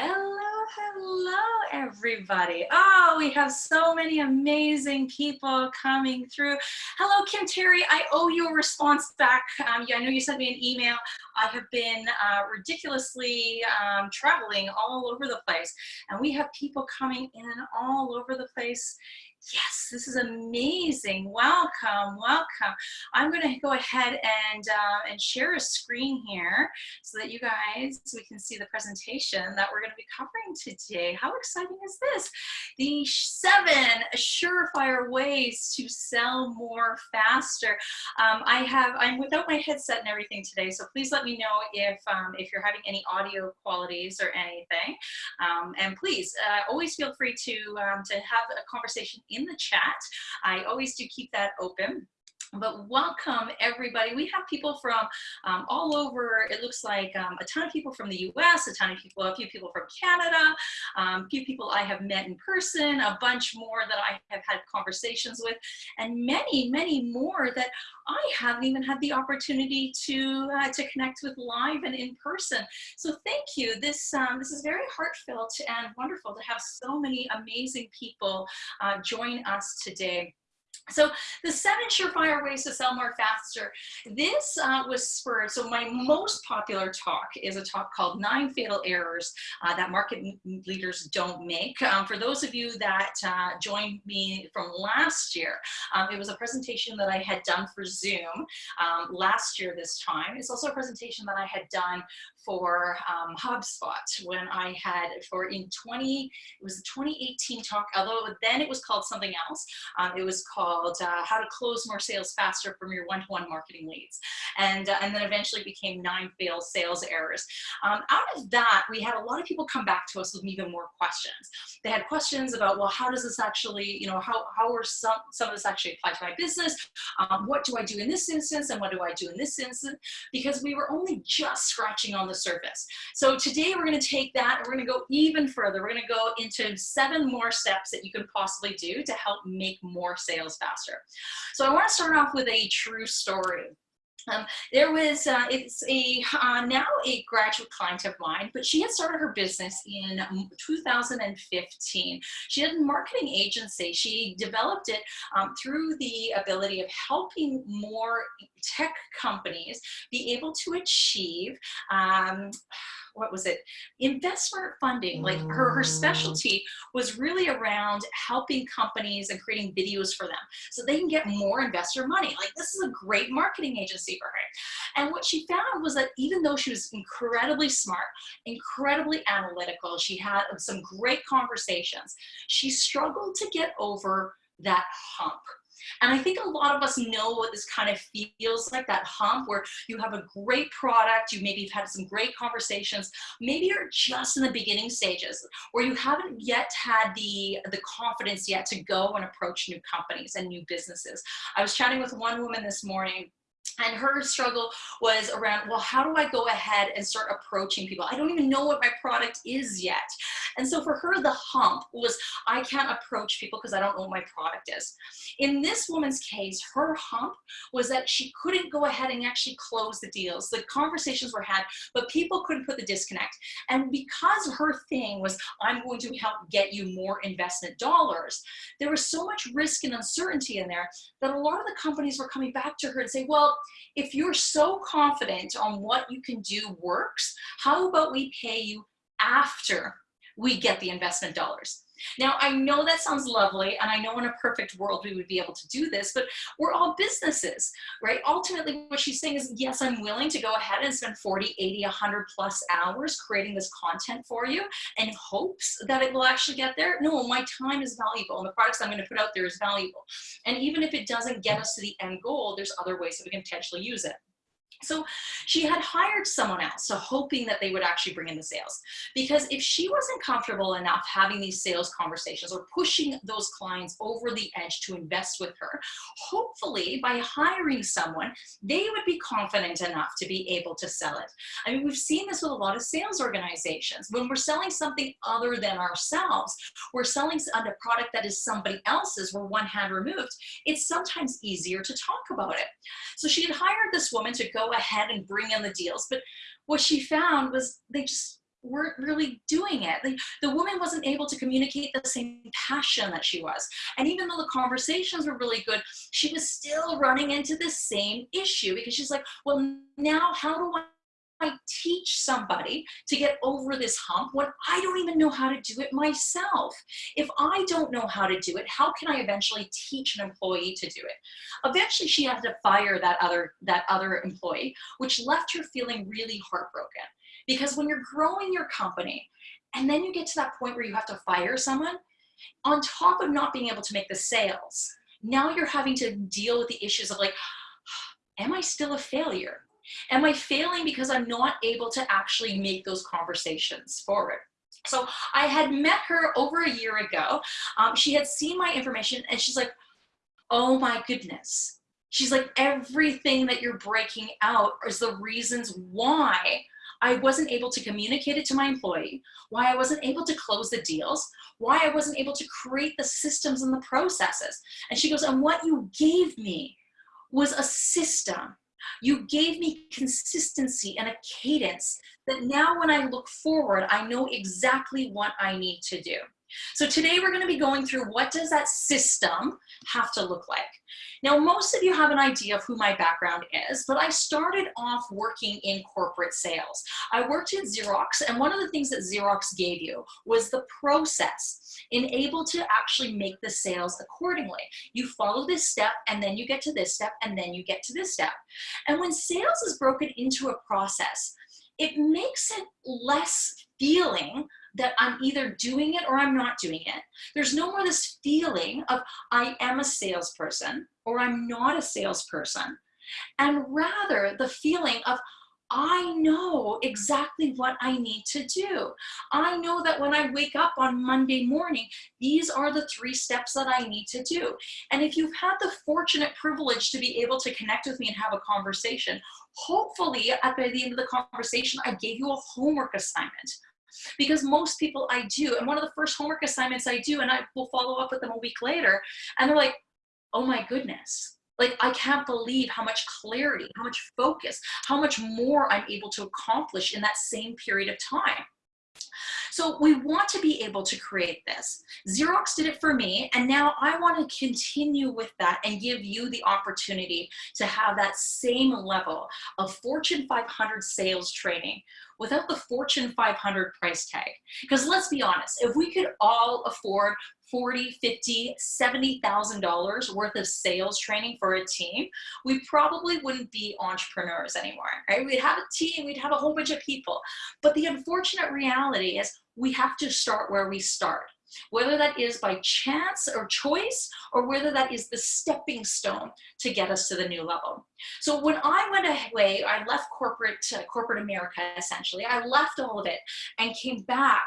Hello, hello, everybody. Oh, we have so many amazing people coming through. Hello, Kim Terry. I owe you a response back. Um, yeah, I know you sent me an email. I have been uh, ridiculously um, traveling all over the place, and we have people coming in all over the place Yes, this is amazing. Welcome, welcome. I'm going to go ahead and, uh, and share a screen here so that you guys, we can see the presentation that we're going to be covering today. How exciting is this? The seven surefire ways to sell more faster. Um, I have, I'm without my headset and everything today, so please let me know if, um, if you're having any audio qualities or anything. Um, and please, uh, always feel free to, um, to have a conversation in the chat. I always do keep that open but welcome everybody. We have people from um, all over. It looks like um, a ton of people from the US a ton of people a few people from Canada um, a few people I have met in person a bunch more that I have had conversations with and many many more that I haven't even had the opportunity to uh, to connect with live and in person. So thank you. This um, this is very heartfelt and wonderful to have so many amazing people uh, join us today so the seven surefire ways to sell more faster. This uh, was spurred, so my most popular talk is a talk called Nine Fatal Errors uh, That Market Leaders Don't Make. Um, for those of you that uh, joined me from last year, um, it was a presentation that I had done for Zoom um, last year this time. It's also a presentation that I had done for um, HubSpot when I had for in 20, it was a 2018 talk, although then it was called something else. Um, it was called uh, How to Close More Sales Faster from Your One-to-One -one Marketing Leads. And, uh, and then eventually became Nine Failed Sales Errors. Um, out of that, we had a lot of people come back to us with even more questions. They had questions about, well, how does this actually, you know, how, how are some, some of this actually apply to my business? Um, what do I do in this instance? And what do I do in this instance? Because we were only just scratching on the surface. So today we're gonna take that and we're gonna go even further. We're gonna go into seven more steps that you can possibly do to help make more sales faster. So I wanna start off with a true story. Um, there was, uh, it's a, uh, now a graduate client of mine, but she had started her business in 2015. She had a marketing agency. She developed it um, through the ability of helping more tech companies be able to achieve um, what was it investment funding like her her mm. specialty was really around helping companies and creating videos for them so they can get more investor money. Like this is a great marketing agency for her. And what she found was that even though she was incredibly smart incredibly analytical she had some great conversations she struggled to get over that hump and I think a lot of us know what this kind of feels like, that hump where you have a great product, you maybe have had some great conversations, maybe you're just in the beginning stages where you haven't yet had the, the confidence yet to go and approach new companies and new businesses. I was chatting with one woman this morning and her struggle was around well how do i go ahead and start approaching people? I don't even know what my product is yet. And so for her the hump was i can't approach people because i don't know what my product is. In this woman's case her hump was that she couldn't go ahead and actually close the deals. The conversations were had but people couldn't put the disconnect. And because her thing was i'm going to help get you more investment dollars there was so much risk and uncertainty in there that a lot of the companies were coming back to her and say well if you're so confident on what you can do works, how about we pay you after we get the investment dollars? Now, I know that sounds lovely, and I know in a perfect world we would be able to do this, but we're all businesses, right? Ultimately, what she's saying is, yes, I'm willing to go ahead and spend 40, 80, 100 plus hours creating this content for you in hopes that it will actually get there. No, my time is valuable, and the products I'm going to put out there is valuable. And even if it doesn't get us to the end goal, there's other ways that we can potentially use it. So she had hired someone else, so hoping that they would actually bring in the sales. Because if she wasn't comfortable enough having these sales conversations or pushing those clients over the edge to invest with her, hopefully by hiring someone, they would be confident enough to be able to sell it. I mean, we've seen this with a lot of sales organizations. When we're selling something other than ourselves, we're selling a product that is somebody else's, we're one hand removed, it's sometimes easier to talk about it. So she had hired this woman to go ahead and bring in the deals. But what she found was they just weren't really doing it. The, the woman wasn't able to communicate the same passion that she was. And even though the conversations were really good, she was still running into the same issue because she's like, well, now how do I teach somebody to get over this hump when I don't even know how to do it myself? If I don't know how to do it, how can I eventually teach an employee to do it? Eventually she had to fire that other, that other employee, which left her feeling really heartbroken. Because when you're growing your company and then you get to that point where you have to fire someone, on top of not being able to make the sales, now you're having to deal with the issues of like, am I still a failure? Am I failing because I'm not able to actually make those conversations forward? So I had met her over a year ago. Um, she had seen my information and she's like, oh my goodness. She's like, everything that you're breaking out is the reasons why I wasn't able to communicate it to my employee, why I wasn't able to close the deals, why I wasn't able to create the systems and the processes. And she goes, and what you gave me was a system you gave me consistency and a cadence that now when I look forward, I know exactly what I need to do. So today we're going to be going through what does that system have to look like. Now, most of you have an idea of who my background is, but I started off working in corporate sales. I worked at Xerox, and one of the things that Xerox gave you was the process in able to actually make the sales accordingly. You follow this step, and then you get to this step, and then you get to this step. And when sales is broken into a process, it makes it less feeling that I'm either doing it or I'm not doing it. There's no more this feeling of I am a salesperson or I'm not a salesperson. And rather the feeling of I know exactly what I need to do. I know that when I wake up on Monday morning, these are the three steps that I need to do. And if you've had the fortunate privilege to be able to connect with me and have a conversation, hopefully at the end of the conversation, I gave you a homework assignment because most people I do, and one of the first homework assignments I do, and I will follow up with them a week later, and they're like, oh my goodness, like I can't believe how much clarity, how much focus, how much more I'm able to accomplish in that same period of time. So we want to be able to create this. Xerox did it for me, and now I want to continue with that and give you the opportunity to have that same level of Fortune 500 sales training without the Fortune 500 price tag. Because let's be honest, if we could all afford 40, 50, $70,000 worth of sales training for a team, we probably wouldn't be entrepreneurs anymore, right? We'd have a team, we'd have a whole bunch of people. But the unfortunate reality is we have to start where we start whether that is by chance or choice, or whether that is the stepping stone to get us to the new level. So when I went away, I left corporate, uh, corporate America, essentially. I left all of it and came back.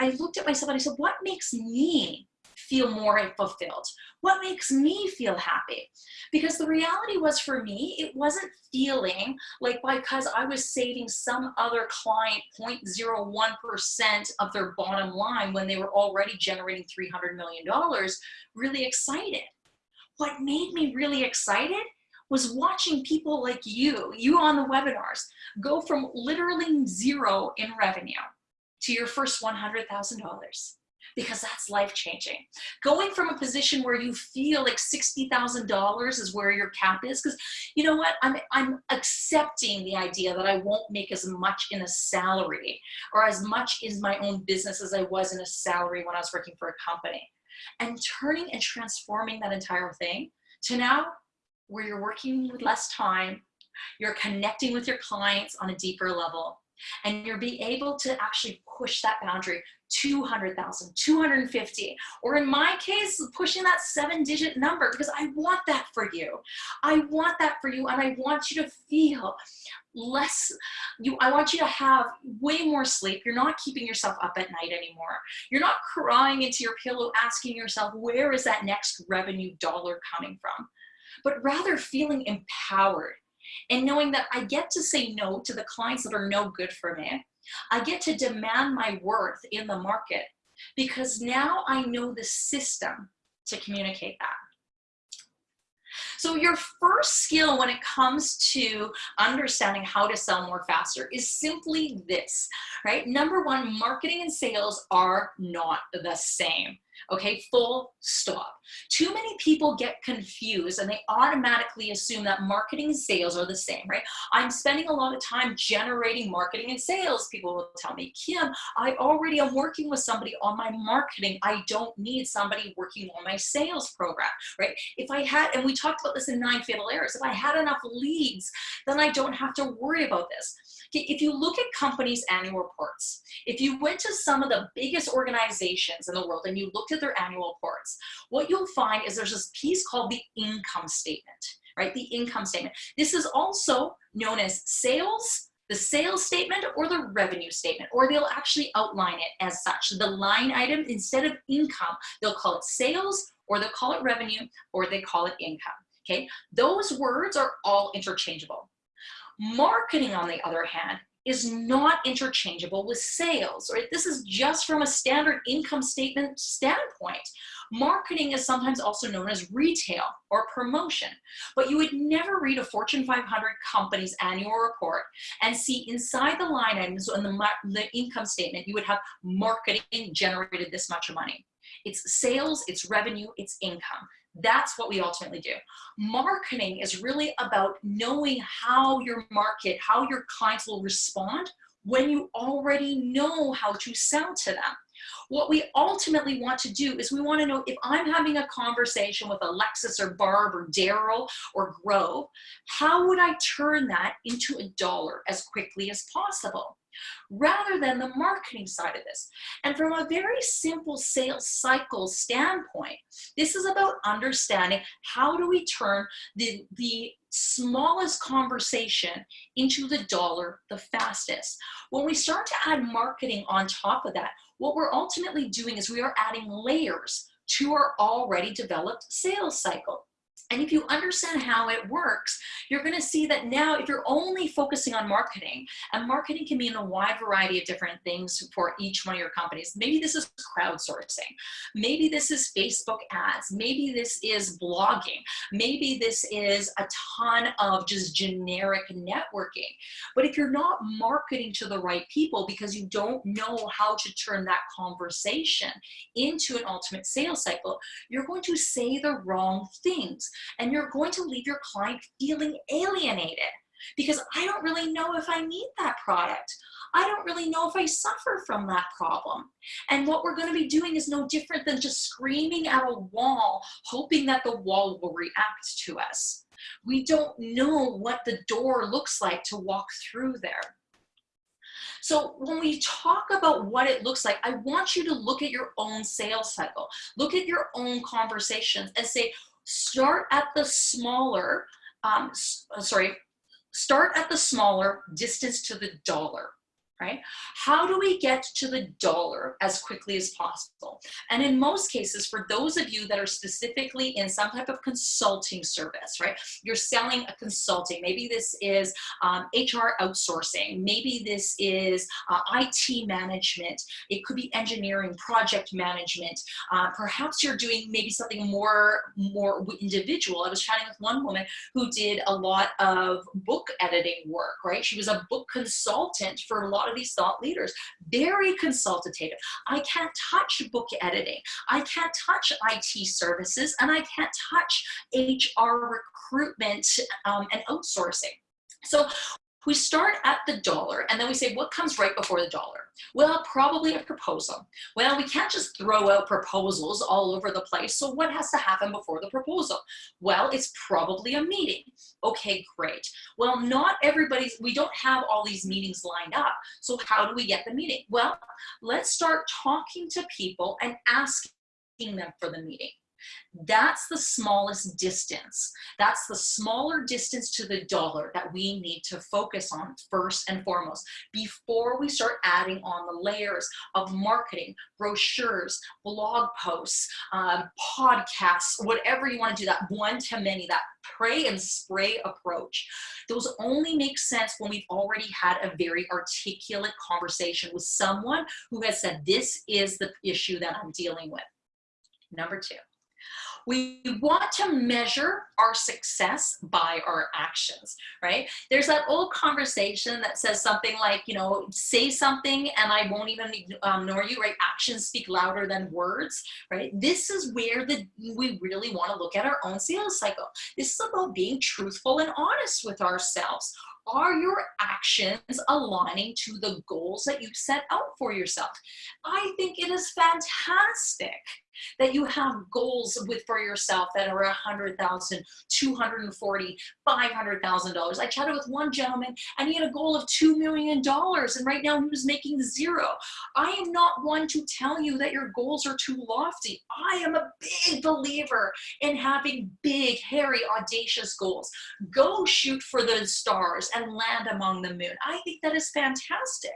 I looked at myself and I said, what makes me feel more fulfilled? What makes me feel happy? Because the reality was for me, it wasn't feeling like because I was saving some other client 0.01% of their bottom line when they were already generating $300 million, really excited. What made me really excited was watching people like you, you on the webinars, go from literally zero in revenue to your first $100,000 because that's life changing. Going from a position where you feel like $60,000 is where your cap is, because you know what, I'm, I'm accepting the idea that I won't make as much in a salary or as much in my own business as I was in a salary when I was working for a company. And turning and transforming that entire thing to now where you're working with less time, you're connecting with your clients on a deeper level, and you'll be able to actually push that boundary 200,000, 250, or in my case, pushing that seven digit number because I want that for you. I want that for you and I want you to feel less, you. I want you to have way more sleep. You're not keeping yourself up at night anymore. You're not crying into your pillow asking yourself, where is that next revenue dollar coming from? But rather feeling empowered and knowing that I get to say no to the clients that are no good for me. I get to demand my worth in the market because now I know the system to communicate that. So your first skill when it comes to understanding how to sell more faster is simply this, right? Number one, marketing and sales are not the same okay? Full stop. Too many people get confused and they automatically assume that marketing and sales are the same, right? I'm spending a lot of time generating marketing and sales. People will tell me, Kim, I already am working with somebody on my marketing. I don't need somebody working on my sales program, right? If I had, and we talked about this in nine fatal errors, if I had enough leads, then I don't have to worry about this. If you look at companies' annual reports, if you went to some of the biggest organizations in the world and you looked at their annual reports, what you'll find is there's this piece called the income statement, right? The income statement. This is also known as sales, the sales statement or the revenue statement, or they'll actually outline it as such. The line item, instead of income, they'll call it sales, or they'll call it revenue, or they call it income, okay? Those words are all interchangeable. Marketing, on the other hand, is not interchangeable with sales, right? This is just from a standard income statement standpoint. Marketing is sometimes also known as retail or promotion, but you would never read a Fortune 500 company's annual report and see inside the line items in the, the income statement, you would have marketing generated this much money. It's sales, it's revenue, it's income. That's what we ultimately do. Marketing is really about knowing how your market, how your clients will respond when you already know how to sell to them. What we ultimately want to do is we want to know if I'm having a conversation with Alexis or Barb or Daryl or Grove, how would I turn that into a dollar as quickly as possible? rather than the marketing side of this. And from a very simple sales cycle standpoint, this is about understanding how do we turn the, the smallest conversation into the dollar the fastest. When we start to add marketing on top of that, what we're ultimately doing is we are adding layers to our already developed sales cycle. And if you understand how it works, you're going to see that now if you're only focusing on marketing, and marketing can mean a wide variety of different things for each one of your companies. Maybe this is crowdsourcing. Maybe this is Facebook ads. Maybe this is blogging. Maybe this is a ton of just generic networking. But if you're not marketing to the right people because you don't know how to turn that conversation into an ultimate sales cycle, you're going to say the wrong things and you're going to leave your client feeling alienated because I don't really know if I need that product. I don't really know if I suffer from that problem. And what we're going to be doing is no different than just screaming at a wall, hoping that the wall will react to us. We don't know what the door looks like to walk through there. So when we talk about what it looks like, I want you to look at your own sales cycle, look at your own conversations and say, start at the smaller, um, uh, sorry, start at the smaller distance to the dollar right? How do we get to the dollar as quickly as possible? And in most cases, for those of you that are specifically in some type of consulting service, right? You're selling a consulting. Maybe this is um, HR outsourcing. Maybe this is uh, IT management. It could be engineering, project management. Uh, perhaps you're doing maybe something more, more individual. I was chatting with one woman who did a lot of book editing work, right? She was a book consultant for a lot of these thought leaders, very consultative. I can't touch book editing. I can't touch IT services and I can't touch HR recruitment um, and outsourcing. So we start at the dollar and then we say, what comes right before the dollar? Well, probably a proposal. Well, we can't just throw out proposals all over the place. So what has to happen before the proposal? Well, it's probably a meeting. Okay, great. Well, not everybody's, we don't have all these meetings lined up. So how do we get the meeting? Well, let's start talking to people and asking them for the meeting. That's the smallest distance. That's the smaller distance to the dollar that we need to focus on first and foremost before we start adding on the layers of marketing, brochures, blog posts, um, podcasts, whatever you want to do, that one to many, that pray and spray approach. Those only make sense when we've already had a very articulate conversation with someone who has said, this is the issue that I'm dealing with. Number two, We want to measure our success by our actions, right? There's that old conversation that says something like, you know, say something and I won't even um, ignore you, right? Actions speak louder than words, right? This is where the we really want to look at our own sales cycle. This is about being truthful and honest with ourselves are your actions aligning to the goals that you set out for yourself? I think it is fantastic that you have goals with for yourself that are a hundred thousand, two hundred and forty, five hundred thousand dollars. I chatted with one gentleman and he had a goal of two million dollars, and right now he was making zero. I am not one to tell you that your goals are too lofty. I am a big believer in having big, hairy, audacious goals. Go shoot for the stars and land among the moon. I think that is fantastic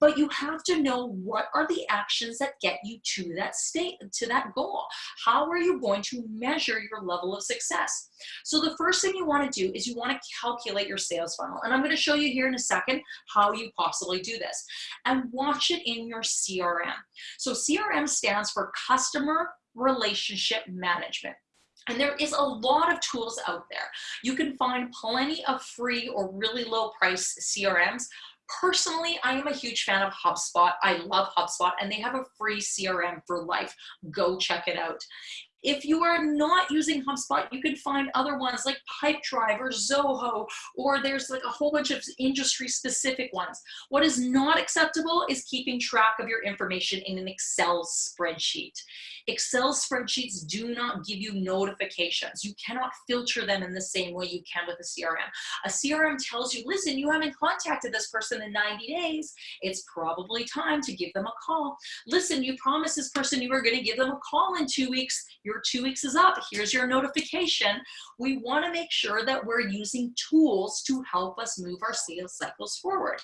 but you have to know what are the actions that get you to that state, to that goal. How are you going to measure your level of success? So the first thing you wanna do is you wanna calculate your sales funnel. And I'm gonna show you here in a second how you possibly do this. And watch it in your CRM. So CRM stands for Customer Relationship Management. And there is a lot of tools out there. You can find plenty of free or really low price CRMs. Personally, I am a huge fan of HubSpot. I love HubSpot and they have a free CRM for life. Go check it out. If you are not using HubSpot, you can find other ones like Pipedrive or Zoho, or there's like a whole bunch of industry specific ones. What is not acceptable is keeping track of your information in an Excel spreadsheet. Excel spreadsheets do not give you notifications. You cannot filter them in the same way you can with a CRM. A CRM tells you, listen, you haven't contacted this person in 90 days. It's probably time to give them a call. Listen, you promised this person you were gonna give them a call in two weeks. Your two weeks is up. Here's your notification. We wanna make sure that we're using tools to help us move our sales cycles forward.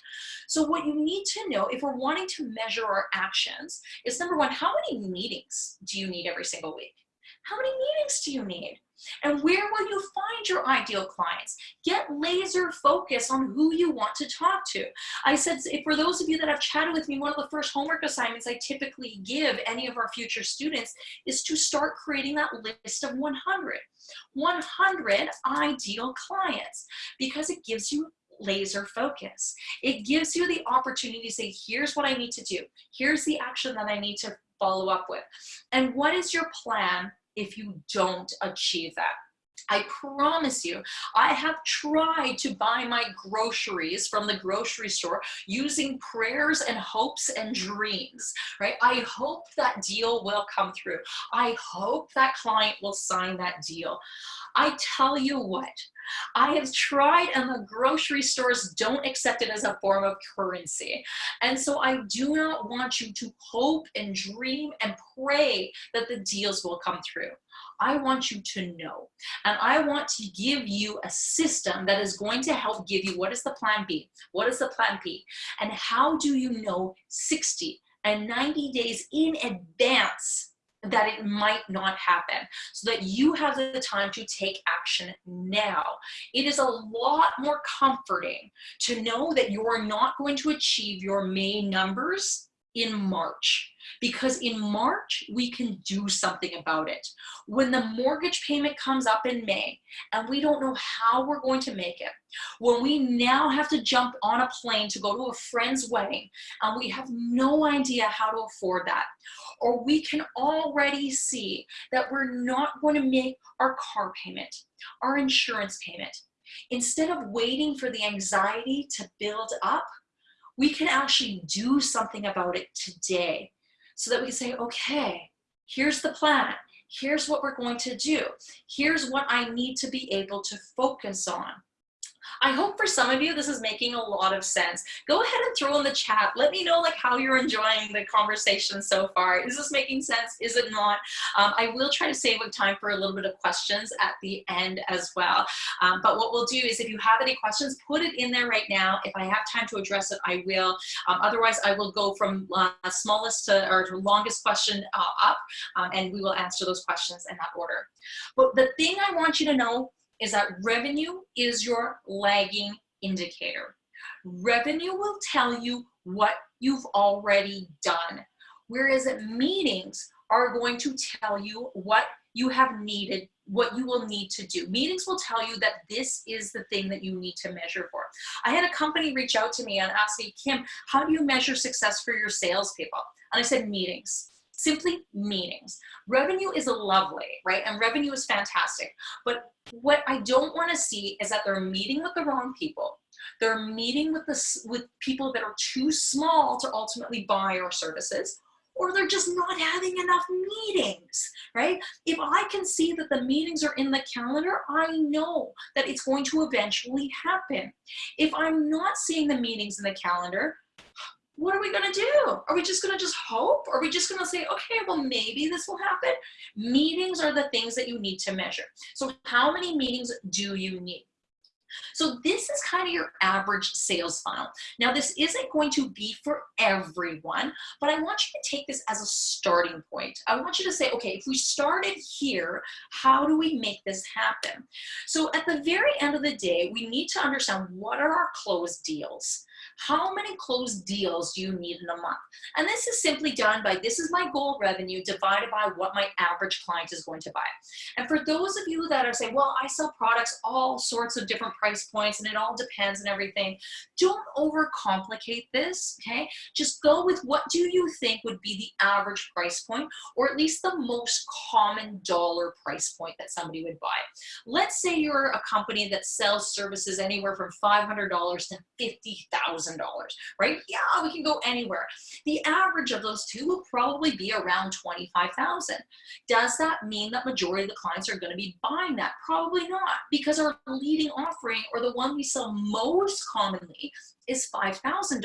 So what you need to know if we're wanting to measure our actions is number one, how many meetings do you need every single week? How many meetings do you need? And where will you find your ideal clients? Get laser focus on who you want to talk to. I said, for those of you that have chatted with me, one of the first homework assignments I typically give any of our future students is to start creating that list of 100. 100 ideal clients because it gives you laser focus. It gives you the opportunity to say, here's what I need to do. Here's the action that I need to follow up with. And what is your plan if you don't achieve that? I promise you, I have tried to buy my groceries from the grocery store using prayers and hopes and dreams, right? I hope that deal will come through. I hope that client will sign that deal. I tell you what, I have tried and the grocery stores don't accept it as a form of currency. And so I do not want you to hope and dream and pray that the deals will come through. I want you to know. And I want to give you a system that is going to help give you what is the plan B? What is the plan B? And how do you know 60 and 90 days in advance that it might not happen so that you have the time to take action now. It is a lot more comforting to know that you are not going to achieve your May numbers in March because in March we can do something about it. When the mortgage payment comes up in May and we don't know how we're going to make it, when we now have to jump on a plane to go to a friend's wedding and we have no idea how to afford that, or we can already see that we're not going to make our car payment, our insurance payment. Instead of waiting for the anxiety to build up, we can actually do something about it today so that we can say, okay, here's the plan. Here's what we're going to do. Here's what I need to be able to focus on. I hope for some of you this is making a lot of sense. Go ahead and throw in the chat. Let me know like how you're enjoying the conversation so far. Is this making sense? Is it not? Um, I will try to save time for a little bit of questions at the end as well. Um, but what we'll do is if you have any questions, put it in there right now. If I have time to address it, I will. Um, otherwise, I will go from uh, smallest to or to longest question uh, up um, and we will answer those questions in that order. But the thing I want you to know is that revenue is your lagging indicator. Revenue will tell you what you've already done, whereas meetings are going to tell you what you have needed what you will need to do. Meetings will tell you that this is the thing that you need to measure for. I had a company reach out to me and ask me, Kim, how do you measure success for your salespeople? And I said, meetings simply meetings. Revenue is a lovely, right? And revenue is fantastic. But what I don't want to see is that they're meeting with the wrong people. They're meeting with the with people that are too small to ultimately buy our services or they're just not having enough meetings, right? If I can see that the meetings are in the calendar, I know that it's going to eventually happen. If I'm not seeing the meetings in the calendar, what are we gonna do? Are we just gonna just hope? Are we just gonna say, okay, well, maybe this will happen? Meetings are the things that you need to measure. So how many meetings do you need? So this is kind of your average sales funnel. Now this isn't going to be for everyone, but I want you to take this as a starting point. I want you to say, okay, if we started here, how do we make this happen? So at the very end of the day, we need to understand what are our closed deals? How many closed deals do you need in a month? And this is simply done by, this is my goal revenue divided by what my average client is going to buy. And for those of you that are saying, well, I sell products all sorts of different price points and it all depends and everything, don't overcomplicate this, okay? Just go with what do you think would be the average price point or at least the most common dollar price point that somebody would buy. Let's say you're a company that sells services anywhere from $500 to 50,000 $1,000, right? Yeah, we can go anywhere. The average of those two will probably be around 25,000. Does that mean that majority of the clients are gonna be buying that? Probably not, because our leading offering or the one we sell most commonly is $5,000.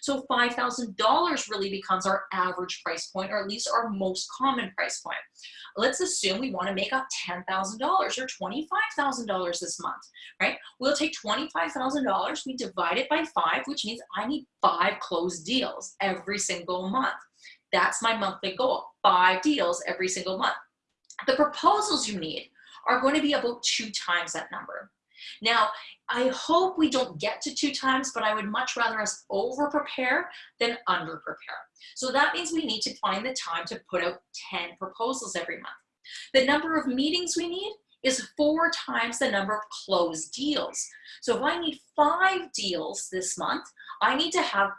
So $5,000 really becomes our average price point, or at least our most common price point. Let's assume we wanna make up $10,000 or $25,000 this month, right? We'll take $25,000, we divide it by five, which means I need five closed deals every single month. That's my monthly goal, five deals every single month. The proposals you need are going to be about two times that number. Now, I hope we don't get to two times, but I would much rather us over prepare than under prepare. So that means we need to find the time to put out 10 proposals every month. The number of meetings we need is four times the number of closed deals. So if I need five deals this month, I need to have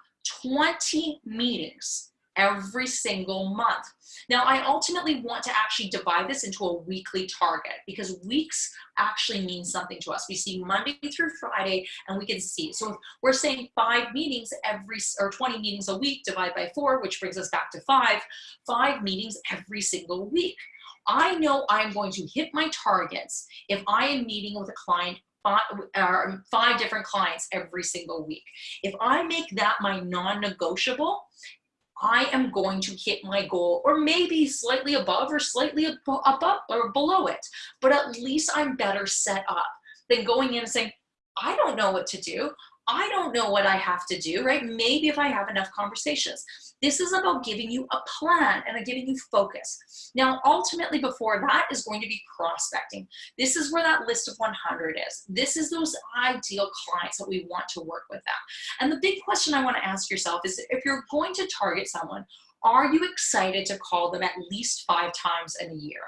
20 meetings every single month. Now, I ultimately want to actually divide this into a weekly target because weeks actually mean something to us. We see Monday through Friday and we can see. So if we're saying five meetings every, or 20 meetings a week, divided by four, which brings us back to five, five meetings every single week. I know I'm going to hit my targets if I am meeting with a client five, uh, five different clients every single week. If I make that my non-negotiable, I am going to hit my goal or maybe slightly above or slightly above or below it. But at least I'm better set up than going in and saying, I don't know what to do. I don't know what I have to do, right? Maybe if I have enough conversations. This is about giving you a plan and giving you focus. Now, ultimately before that is going to be prospecting. This is where that list of 100 is. This is those ideal clients that we want to work with them. And the big question I wanna ask yourself is if you're going to target someone, are you excited to call them at least five times in a year?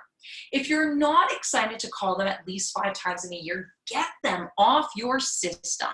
If you're not excited to call them at least five times in a year, get them off your system.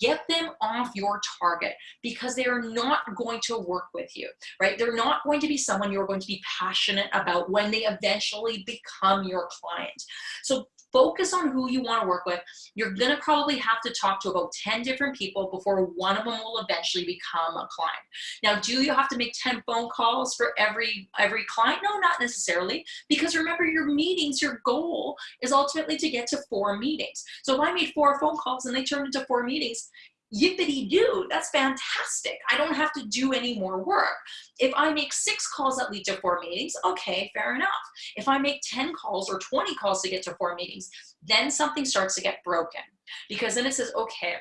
Get them off your target because they are not going to work with you, right? They're not going to be someone you're going to be passionate about when they eventually become your client. So focus on who you want to work with. You're going to probably have to talk to about 10 different people before one of them will eventually become a client. Now, do you have to make 10 phone calls for every, every client? No, not necessarily. Because remember your meetings, your goal is ultimately to get to four meetings. So if I made four phone calls and they turned into four meetings, yippity do, that's fantastic. I don't have to do any more work. If I make six calls that lead to four meetings, okay, fair enough. If I make 10 calls or 20 calls to get to four meetings, then something starts to get broken because then it says, okay,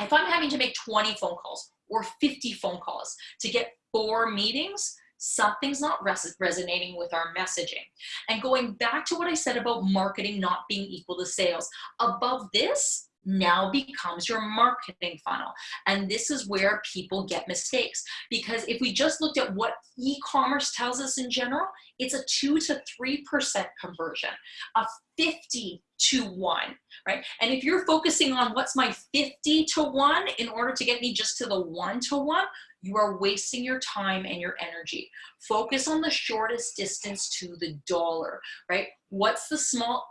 if I'm having to make 20 phone calls or 50 phone calls to get four meetings, something's not res resonating with our messaging. And going back to what I said about marketing not being equal to sales, above this, now becomes your marketing funnel. And this is where people get mistakes. Because if we just looked at what e-commerce tells us in general, it's a two to 3% conversion, a 50 to one, right? And if you're focusing on what's my 50 to one in order to get me just to the one to one, you are wasting your time and your energy. Focus on the shortest distance to the dollar, right? What's the small,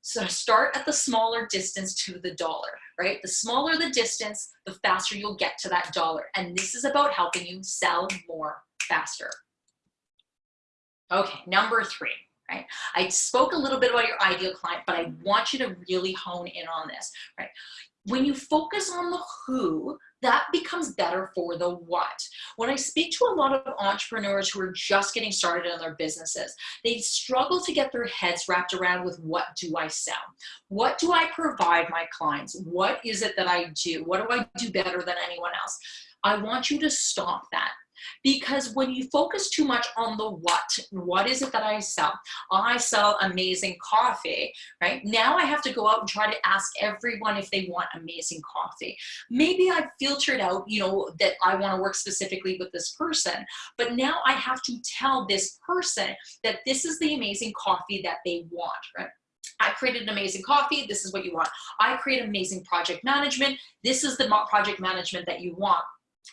so start at the smaller distance to the dollar, right? The smaller the distance, the faster you'll get to that dollar. And this is about helping you sell more faster. Okay, number three, right? I spoke a little bit about your ideal client, but I want you to really hone in on this, right? When you focus on the who, that becomes better for the what. When I speak to a lot of entrepreneurs who are just getting started in their businesses, they struggle to get their heads wrapped around with what do I sell? What do I provide my clients? What is it that I do? What do I do better than anyone else? I want you to stop that because when you focus too much on the what, what is it that I sell? I sell amazing coffee, right? Now I have to go out and try to ask everyone if they want amazing coffee. Maybe I've filtered out, you know, that I want to work specifically with this person, but now I have to tell this person that this is the amazing coffee that they want, right? I created an amazing coffee. This is what you want. I create amazing project management. This is the project management that you want.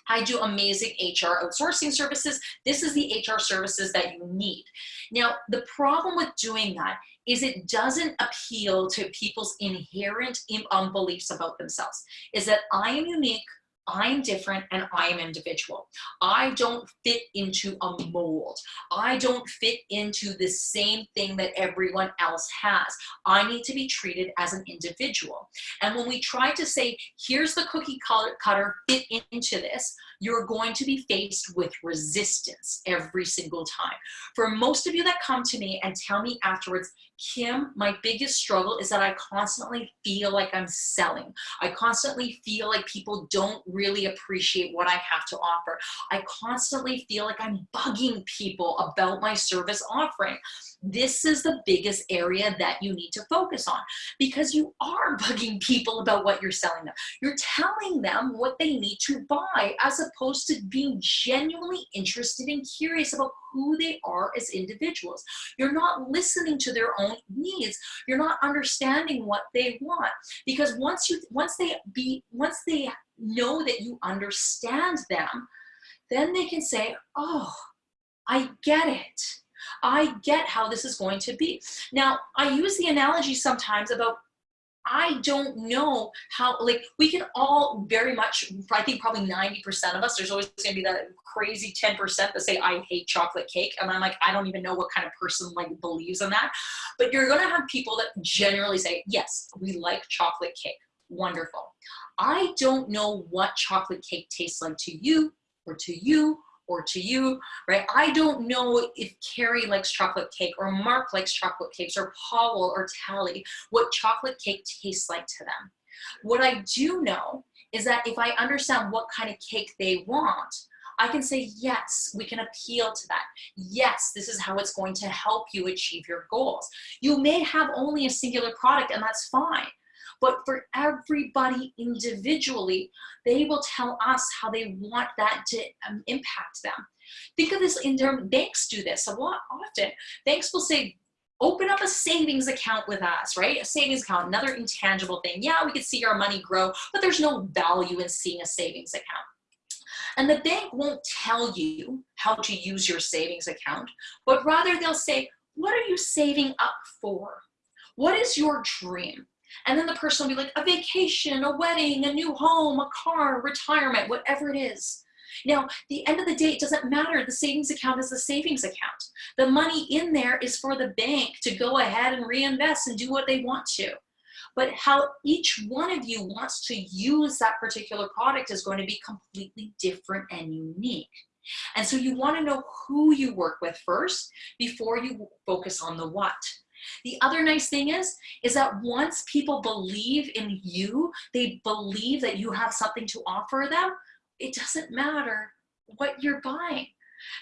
I do amazing HR outsourcing services. This is the HR services that you need. Now, the problem with doing that is it doesn't appeal to people's inherent um, beliefs about themselves, is that I am unique, I'm different and I am individual. I don't fit into a mold. I don't fit into the same thing that everyone else has. I need to be treated as an individual. And when we try to say, here's the cookie cutter, fit into this, you're going to be faced with resistance every single time. For most of you that come to me and tell me afterwards, Kim, my biggest struggle is that I constantly feel like I'm selling. I constantly feel like people don't really appreciate what I have to offer. I constantly feel like I'm bugging people about my service offering. This is the biggest area that you need to focus on because you are bugging people about what you're selling them. You're telling them what they need to buy as opposed to being genuinely interested and curious about who they are as individuals. You're not listening to their own needs. You're not understanding what they want because once you once they be once they know that you understand them, then they can say, "Oh, I get it." I get how this is going to be. Now, I use the analogy sometimes about I don't know how, like, we can all very much, I think probably 90% of us, there's always gonna be that crazy 10% that say, I hate chocolate cake. And I'm like, I don't even know what kind of person like believes in that. But you're gonna have people that generally say, yes, we like chocolate cake. Wonderful. I don't know what chocolate cake tastes like to you or to you or to you, right? I don't know if Carrie likes chocolate cake or Mark likes chocolate cakes or Paul or Tally, what chocolate cake tastes like to them. What I do know is that if I understand what kind of cake they want, I can say, yes, we can appeal to that. Yes, this is how it's going to help you achieve your goals. You may have only a singular product and that's fine. But for everybody individually, they will tell us how they want that to um, impact them. Think of this in terms, banks do this a lot often. Banks will say, open up a savings account with us, right? A savings account, another intangible thing. Yeah, we could see our money grow, but there's no value in seeing a savings account. And the bank won't tell you how to use your savings account, but rather they'll say, what are you saving up for? What is your dream? And then the person will be like, a vacation, a wedding, a new home, a car, retirement, whatever it is. Now, the end of the day, it doesn't matter. The savings account is the savings account. The money in there is for the bank to go ahead and reinvest and do what they want to. But how each one of you wants to use that particular product is going to be completely different and unique. And so you want to know who you work with first before you focus on the what. The other nice thing is, is that once people believe in you, they believe that you have something to offer them, it doesn't matter what you're buying.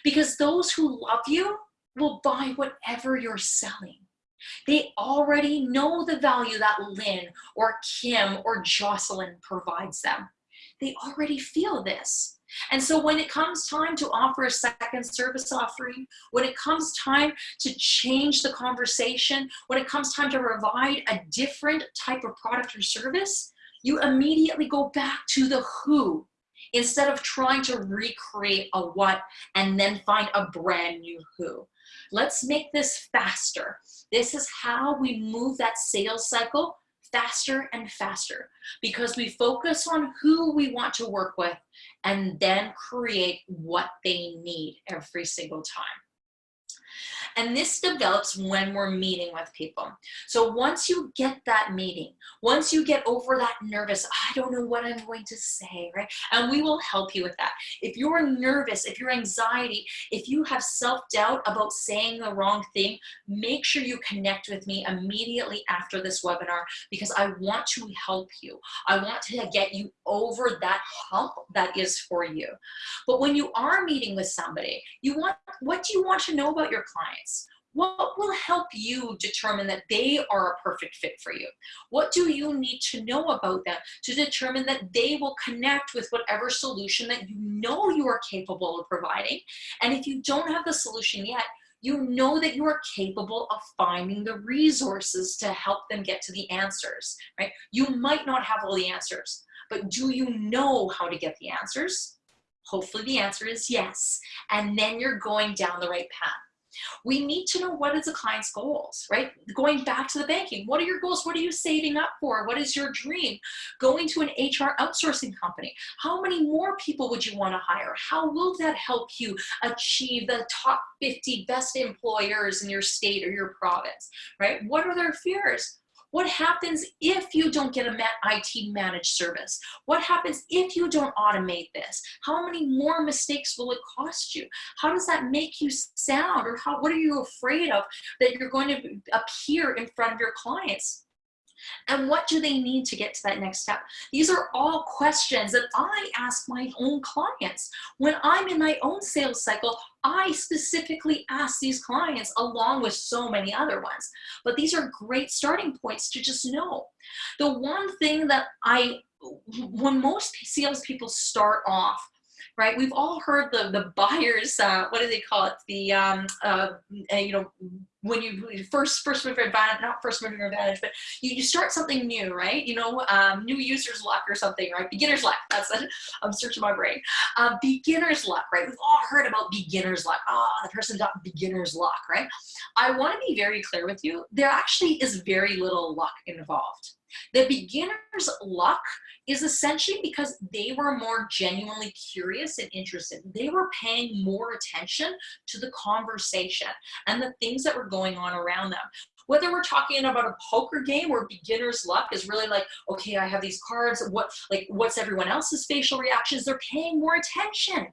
Because those who love you will buy whatever you're selling. They already know the value that Lynn or Kim or Jocelyn provides them. They already feel this. And so when it comes time to offer a second service offering, when it comes time to change the conversation, when it comes time to provide a different type of product or service, you immediately go back to the who instead of trying to recreate a what and then find a brand new who. Let's make this faster. This is how we move that sales cycle faster and faster because we focus on who we want to work with and then create what they need every single time. And this develops when we're meeting with people. So once you get that meeting, once you get over that nervous, I don't know what I'm going to say, right? And we will help you with that. If you're nervous, if you're anxiety, if you have self-doubt about saying the wrong thing, make sure you connect with me immediately after this webinar because I want to help you. I want to get you over that hump that is for you. But when you are meeting with somebody, you want, what do you want to know about your clients? What will help you determine that they are a perfect fit for you? What do you need to know about them to determine that they will connect with whatever solution that you know you are capable of providing? And if you don't have the solution yet, you know that you are capable of finding the resources to help them get to the answers, right? You might not have all the answers, but do you know how to get the answers? Hopefully the answer is yes. And then you're going down the right path. We need to know what is the client's goals, right? Going back to the banking, what are your goals? What are you saving up for? What is your dream? Going to an HR outsourcing company. How many more people would you want to hire? How will that help you achieve the top 50 best employers in your state or your province, right? What are their fears? What happens if you don't get a IT managed service? What happens if you don't automate this? How many more mistakes will it cost you? How does that make you sound? Or how, what are you afraid of that you're going to appear in front of your clients? And what do they need to get to that next step? These are all questions that I ask my own clients. When I'm in my own sales cycle, I specifically ask these clients along with so many other ones. But these are great starting points to just know. The one thing that I, when most salespeople start off, right? We've all heard the the buyers, uh, what do they call it? The um, uh, you know when you first first mover advantage, not first mover advantage, but you, you start something new, right? You know, um, new user's luck or something, right? Beginner's luck. That's it. I'm searching my brain. Uh, beginner's luck, right? We've all heard about beginner's luck. Oh, the person got beginner's luck, right? I want to be very clear with you. There actually is very little luck involved. The beginner's luck is essentially because they were more genuinely curious and interested. They were paying more attention to the conversation and the things that were going on around them. Whether we're talking about a poker game where beginner's luck is really like, okay, I have these cards, what, like, what's everyone else's facial reactions? They're paying more attention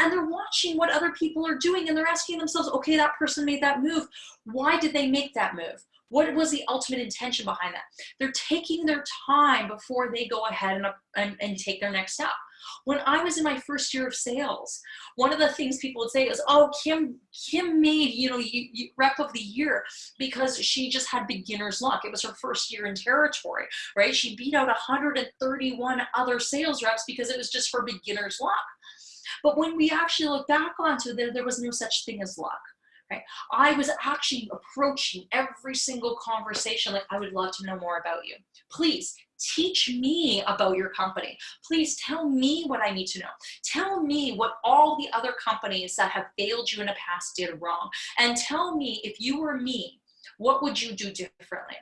and they're watching what other people are doing and they're asking themselves, okay, that person made that move. Why did they make that move? What was the ultimate intention behind that? They're taking their time before they go ahead and, and, and take their next step. When I was in my first year of sales, one of the things people would say is, oh, Kim, Kim made, you know, you, you, rep of the year because she just had beginner's luck. It was her first year in territory, right? She beat out 131 other sales reps because it was just for beginner's luck. But when we actually look back onto it, there was no such thing as luck. Right? I was actually approaching every single conversation like I would love to know more about you. Please teach me about your company. Please tell me what I need to know. Tell me what all the other companies that have failed you in the past did wrong. And tell me if you were me, what would you do differently?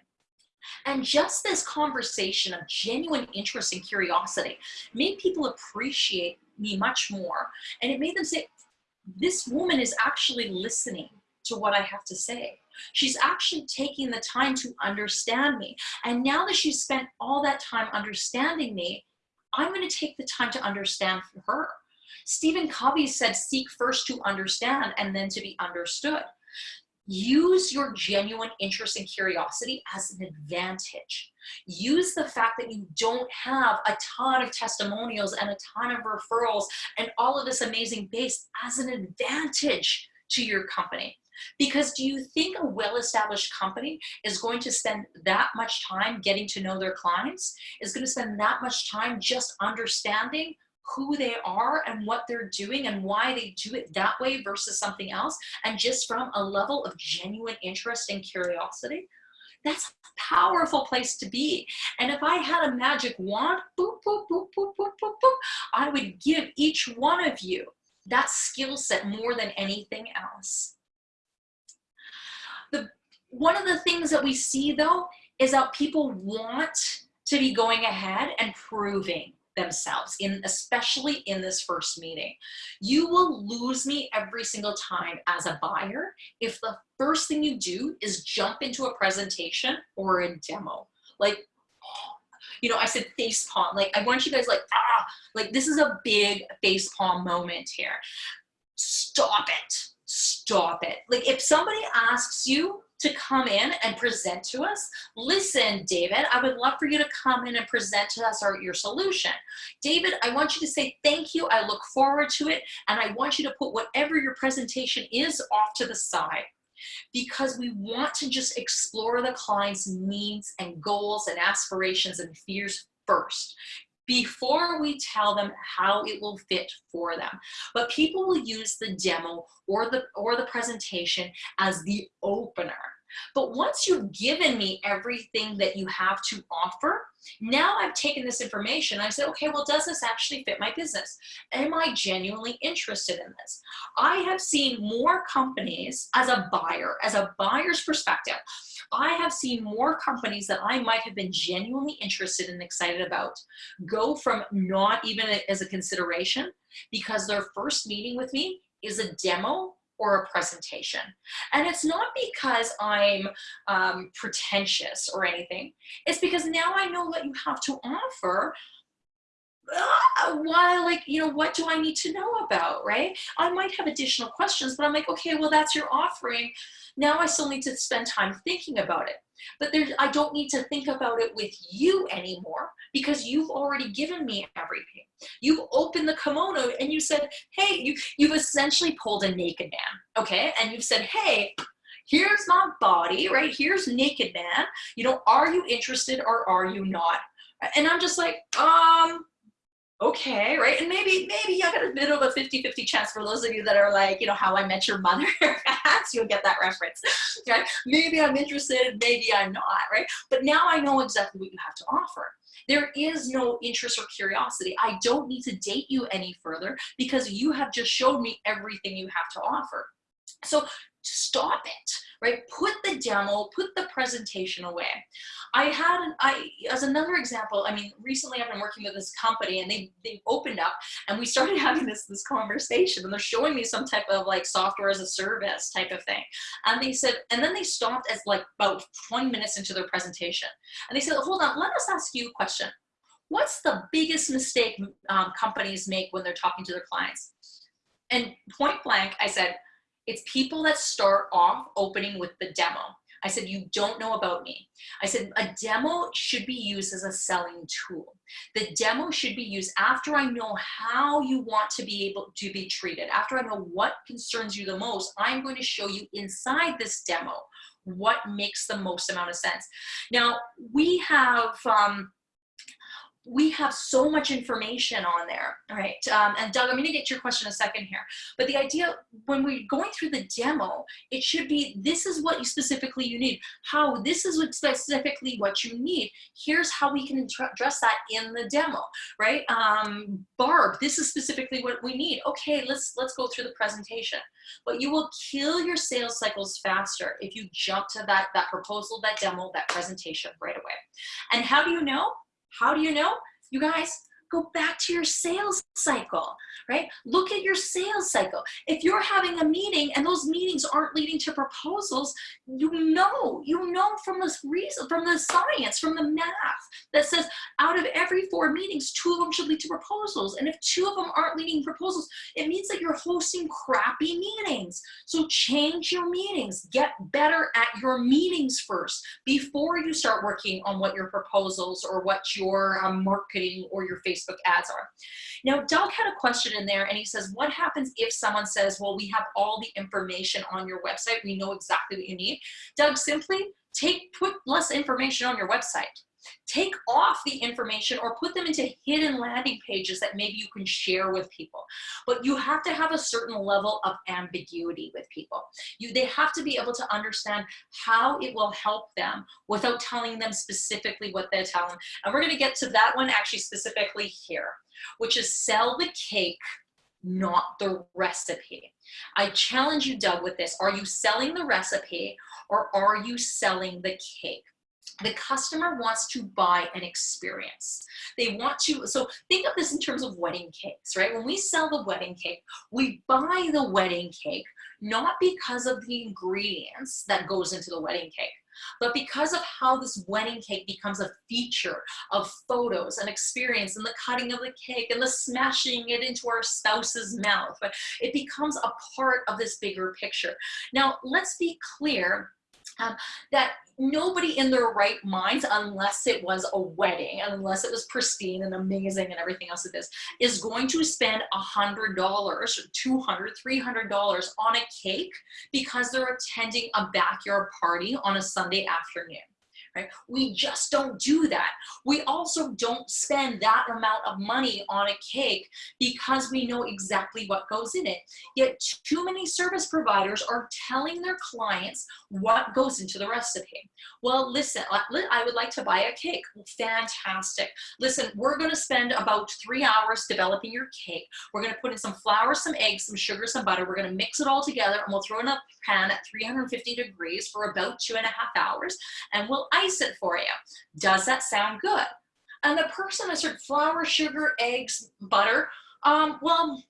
And just this conversation of genuine interest and curiosity made people appreciate me much more. And it made them say, this woman is actually listening to what I have to say. She's actually taking the time to understand me. And now that she's spent all that time understanding me, I'm going to take the time to understand her. Stephen Covey said, seek first to understand and then to be understood. Use your genuine interest and curiosity as an advantage. Use the fact that you don't have a ton of testimonials and a ton of referrals and all of this amazing base as an advantage to your company. Because do you think a well-established company is going to spend that much time getting to know their clients, is going to spend that much time just understanding who they are and what they're doing and why they do it that way versus something else, and just from a level of genuine interest and curiosity? That's a powerful place to be. And if I had a magic wand, boop, boop, boop, boop, boop, boop, boop, I would give each one of you that skill set more than anything else. One of the things that we see though is that people want to be going ahead and proving themselves in especially in this first meeting. You will lose me every single time as a buyer if the first thing you do is jump into a presentation or a demo. Like you know i said face palm. Like i want you guys like ah like this is a big face palm moment here. Stop it. Stop it. Like if somebody asks you to come in and present to us. Listen, David, I would love for you to come in and present to us our, your solution. David, I want you to say thank you. I look forward to it. And I want you to put whatever your presentation is off to the side because we want to just explore the client's needs and goals and aspirations and fears first before we tell them how it will fit for them. But people will use the demo or the, or the presentation as the opener. But once you've given me everything that you have to offer, now I've taken this information. I said, okay, well, does this actually fit my business? Am I genuinely interested in this? I have seen more companies as a buyer, as a buyer's perspective, I have seen more companies that I might have been genuinely interested and excited about go from not even as a consideration because their first meeting with me is a demo or a presentation. And it's not because I'm um, pretentious or anything. It's because now I know what you have to offer uh, why like you know what do i need to know about right i might have additional questions but i'm like okay well that's your offering now i still need to spend time thinking about it but there's i don't need to think about it with you anymore because you've already given me everything. You've opened the kimono and you said hey you you've essentially pulled a naked man okay? And you've said hey here's my body right? Here's naked man. You know are you interested or are you not? And i'm just like um okay, right? And maybe, maybe I got a bit of a 50-50 chance for those of you that are like, you know, how I met your mother, you'll get that reference, right? Maybe I'm interested, maybe I'm not, right? But now I know exactly what you have to offer. There is no interest or curiosity. I don't need to date you any further because you have just showed me everything you have to offer. So stop it, right? Put the demo, put the presentation away. I had, an, I, as another example, I mean, recently I've been working with this company and they, they opened up and we started having this, this conversation and they're showing me some type of like software as a service type of thing. And they said, and then they stopped as like about 20 minutes into their presentation. And they said, hold on, let us ask you a question. What's the biggest mistake um, companies make when they're talking to their clients? And point blank, I said, it's people that start off opening with the demo. I said, you don't know about me. I said, a demo should be used as a selling tool. The demo should be used after I know how you want to be able to be treated. After I know what concerns you the most, I'm going to show you inside this demo what makes the most amount of sense. Now, we have, um, we have so much information on there, right? Um, and Doug, I'm gonna get your question a second here. But the idea, when we're going through the demo, it should be, this is what you specifically you need. How, this is what specifically what you need. Here's how we can address that in the demo, right? Um, Barb, this is specifically what we need. Okay, let's, let's go through the presentation. But you will kill your sales cycles faster if you jump to that, that proposal, that demo, that presentation right away. And how do you know? How do you know? You guys, go back to your sales cycle, right? Look at your sales cycle. If you're having a meeting and those meetings aren't leading to proposals, you know, you know from this reason, from the science, from the math that says out of every four meetings, two of them should lead to proposals. And if two of them aren't leading proposals, it means that you're hosting crappy meetings. So change your meetings, get better at your meetings first before you start working on what your proposals or what your um, marketing or your Facebook Facebook ads are. Now, Doug had a question in there and he says, what happens if someone says, well, we have all the information on your website. We know exactly what you need. Doug, simply take, put less information on your website. Take off the information or put them into hidden landing pages that maybe you can share with people. But you have to have a certain level of ambiguity with people. You, they have to be able to understand how it will help them without telling them specifically what they're telling. And we're gonna get to that one actually specifically here, which is sell the cake not the recipe. I challenge you, Doug, with this. Are you selling the recipe or are you selling the cake? The customer wants to buy an experience. They want to, so think of this in terms of wedding cakes, right? When we sell the wedding cake, we buy the wedding cake not because of the ingredients that goes into the wedding cake, but because of how this wedding cake becomes a feature of photos and experience and the cutting of the cake and the smashing it into our spouse's mouth, but it becomes a part of this bigger picture. Now, let's be clear um, that nobody in their right minds, unless it was a wedding, unless it was pristine and amazing and everything else it is, is going to spend a $100, $200, $300 on a cake because they're attending a backyard party on a Sunday afternoon right? We just don't do that. We also don't spend that amount of money on a cake because we know exactly what goes in it. Yet too many service providers are telling their clients what goes into the recipe. Well, listen, I would like to buy a cake. Fantastic. Listen, we're gonna spend about three hours developing your cake. We're gonna put in some flour, some eggs, some sugar, some butter. We're gonna mix it all together and we'll throw it in a pan at 350 degrees for about two and a half hours and we'll ice it for you. Does that sound good? And the person that said flour, sugar, eggs, butter, um, well,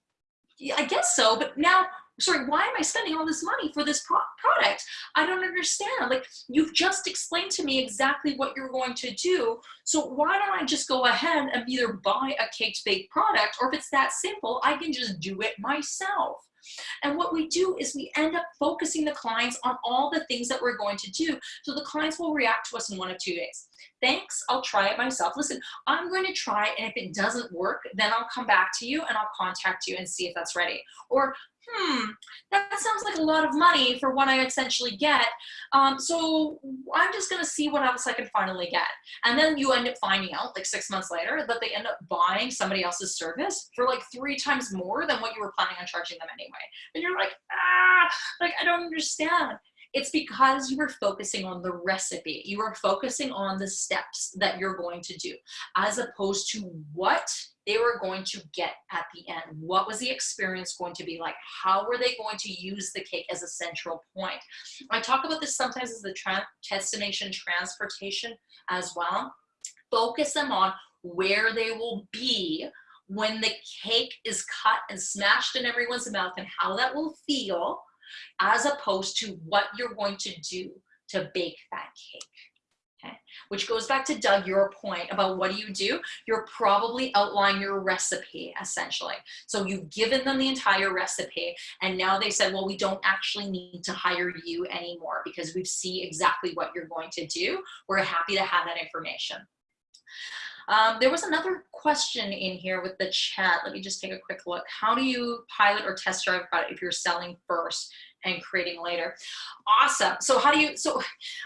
I guess so, but now, sorry, why am I spending all this money for this pro product? I don't understand. Like, you've just explained to me exactly what you're going to do, so why don't I just go ahead and either buy a caked baked product, or if it's that simple, I can just do it myself. And what we do is we end up focusing the clients on all the things that we're going to do. So the clients will react to us in one of two days. Thanks, I'll try it myself. Listen, I'm going to try and if it doesn't work, then I'll come back to you and I'll contact you and see if that's ready. Or hmm, that sounds like a lot of money for what I essentially get. Um, so I'm just gonna see what else I can finally get. And then you end up finding out like six months later that they end up buying somebody else's service for like three times more than what you were planning on charging them anyway. And you're like, ah, like I don't understand. It's because you were focusing on the recipe. You were focusing on the steps that you're going to do as opposed to what they were going to get at the end. What was the experience going to be like? How were they going to use the cake as a central point? I talk about this sometimes as the destination transportation as well. Focus them on where they will be when the cake is cut and smashed in everyone's mouth and how that will feel as opposed to what you're going to do to bake that cake. Okay. Which goes back to Doug, your point about what do you do? You're probably outlining your recipe essentially. So you've given them the entire recipe and now they said, well, we don't actually need to hire you anymore because we see exactly what you're going to do. We're happy to have that information. Um, there was another question in here with the chat. Let me just take a quick look. How do you pilot or test drive product if you're selling first and creating later? Awesome. So how do you, so,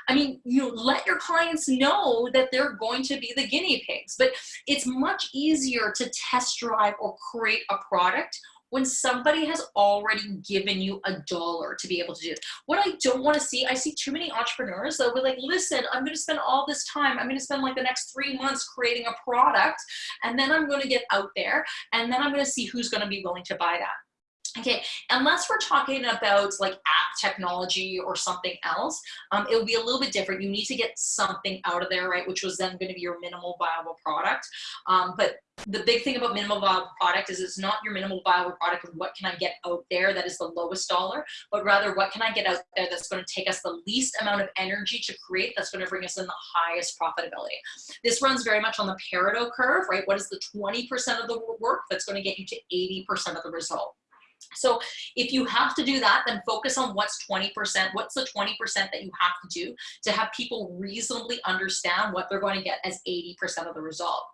I mean, you let your clients know that they're going to be the guinea pigs, but it's much easier to test drive or create a product when somebody has already given you a dollar to be able to do it. What I don't want to see, I see too many entrepreneurs that be like, listen, I'm going to spend all this time. I'm going to spend like the next three months creating a product and then I'm going to get out there and then I'm going to see who's going to be willing to buy that. Okay, unless we're talking about like app technology or something else, um, it will be a little bit different. You need to get something out of there, right? Which was then going to be your minimal viable product. Um, but the big thing about minimal viable product is it's not your minimal viable product of what can I get out there that is the lowest dollar, but rather what can I get out there that's going to take us the least amount of energy to create that's going to bring us in the highest profitability. This runs very much on the Pareto curve, right? What is the 20% of the work that's going to get you to 80% of the result? So if you have to do that, then focus on what's 20%, what's the 20% that you have to do to have people reasonably understand what they're going to get as 80% of the result.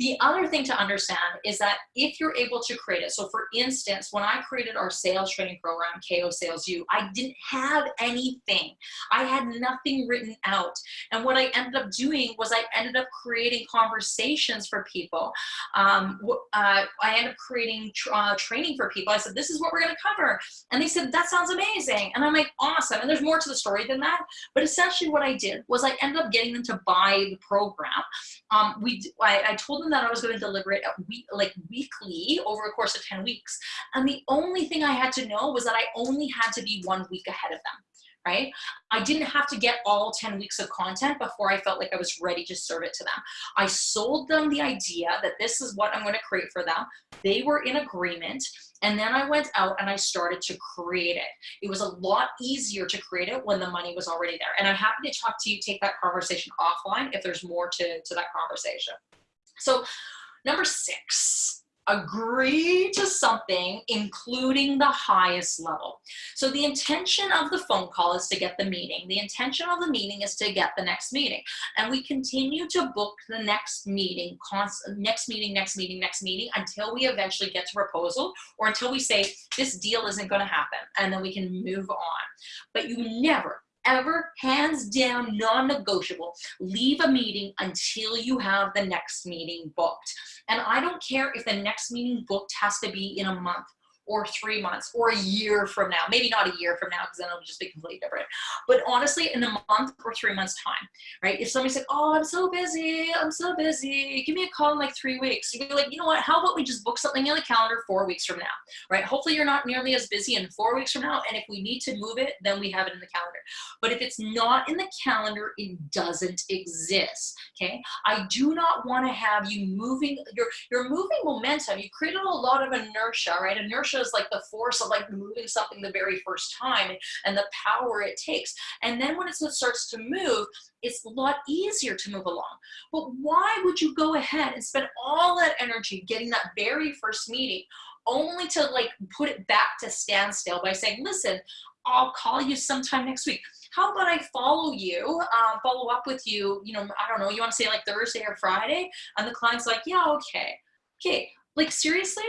The other thing to understand is that if you're able to create it, so for instance, when I created our sales training program, KO Sales U, I didn't have anything. I had nothing written out. And what I ended up doing was I ended up creating conversations for people. Um, uh, I ended up creating uh, training for people. I said, this is what we're gonna cover. And they said, that sounds amazing. And I'm like, awesome. And there's more to the story than that. But essentially what I did was I ended up getting them to buy the program. Um, we, I, I told them that I was gonna deliver it week, like weekly over a course of 10 weeks. And the only thing I had to know was that I only had to be one week ahead of them right? I didn't have to get all 10 weeks of content before I felt like I was ready to serve it to them. I sold them the idea that this is what I'm going to create for them. They were in agreement. And then I went out and I started to create it. It was a lot easier to create it when the money was already there. And I'm happy to talk to you, take that conversation offline if there's more to, to that conversation. So number six, agree to something, including the highest level. So the intention of the phone call is to get the meeting. The intention of the meeting is to get the next meeting. And we continue to book the next meeting, next meeting, next meeting, next meeting, until we eventually get to proposal or until we say, this deal isn't gonna happen. And then we can move on. But you never, ever, hands down, non-negotiable, leave a meeting until you have the next meeting booked. And I don't care if the next meeting booked has to be in a month or three months or a year from now. Maybe not a year from now because then it'll just be completely different. But honestly, in a month or three months time, right? If somebody said, oh, I'm so busy, I'm so busy, give me a call in like three weeks. You'd be like, you know what, how about we just book something in the calendar four weeks from now, right? Hopefully you're not nearly as busy in four weeks from now. And if we need to move it, then we have it in the calendar. But if it's not in the calendar, it doesn't exist, okay? I do not want to have you moving, you're, you're moving momentum. You created a lot of inertia, right? Inertia is like the force of like moving something the very first time and the power it takes. And then when it starts to move, it's a lot easier to move along. But why would you go ahead and spend all that energy getting that very first meeting only to like put it back to standstill by saying, listen, I'll call you sometime next week. How about I follow you, uh, follow up with you, you know, I don't know, you want to say like Thursday or Friday? And the client's like, yeah, okay. Okay, like seriously?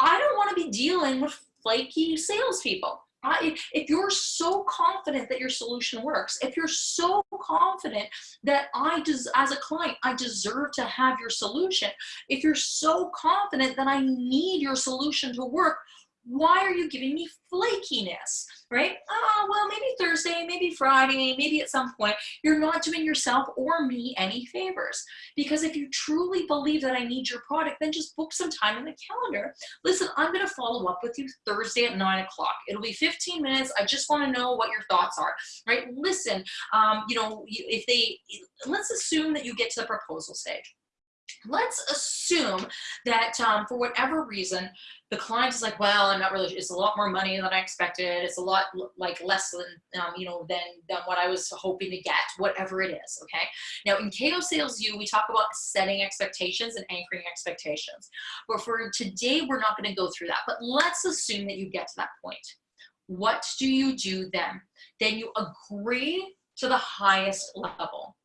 I don't want to be dealing with flaky salespeople. I, if you're so confident that your solution works, if you're so confident that I, des as a client, I deserve to have your solution, if you're so confident that I need your solution to work, why are you giving me flakiness, right? Oh, well, maybe Thursday, maybe Friday, maybe at some point, you're not doing yourself or me any favors. Because if you truly believe that I need your product, then just book some time in the calendar. Listen, I'm gonna follow up with you Thursday at nine o'clock. It'll be 15 minutes. I just wanna know what your thoughts are, right? Listen, um, you know, if they, let's assume that you get to the proposal stage let's assume that um, for whatever reason, the client is like, well, I'm not really, it's a lot more money than I expected. It's a lot like less than, um, you know, than, than what I was hoping to get, whatever it is, okay? Now in KO Sales U, we talk about setting expectations and anchoring expectations. But for today, we're not gonna go through that, but let's assume that you get to that point. What do you do then? Then you agree to the highest level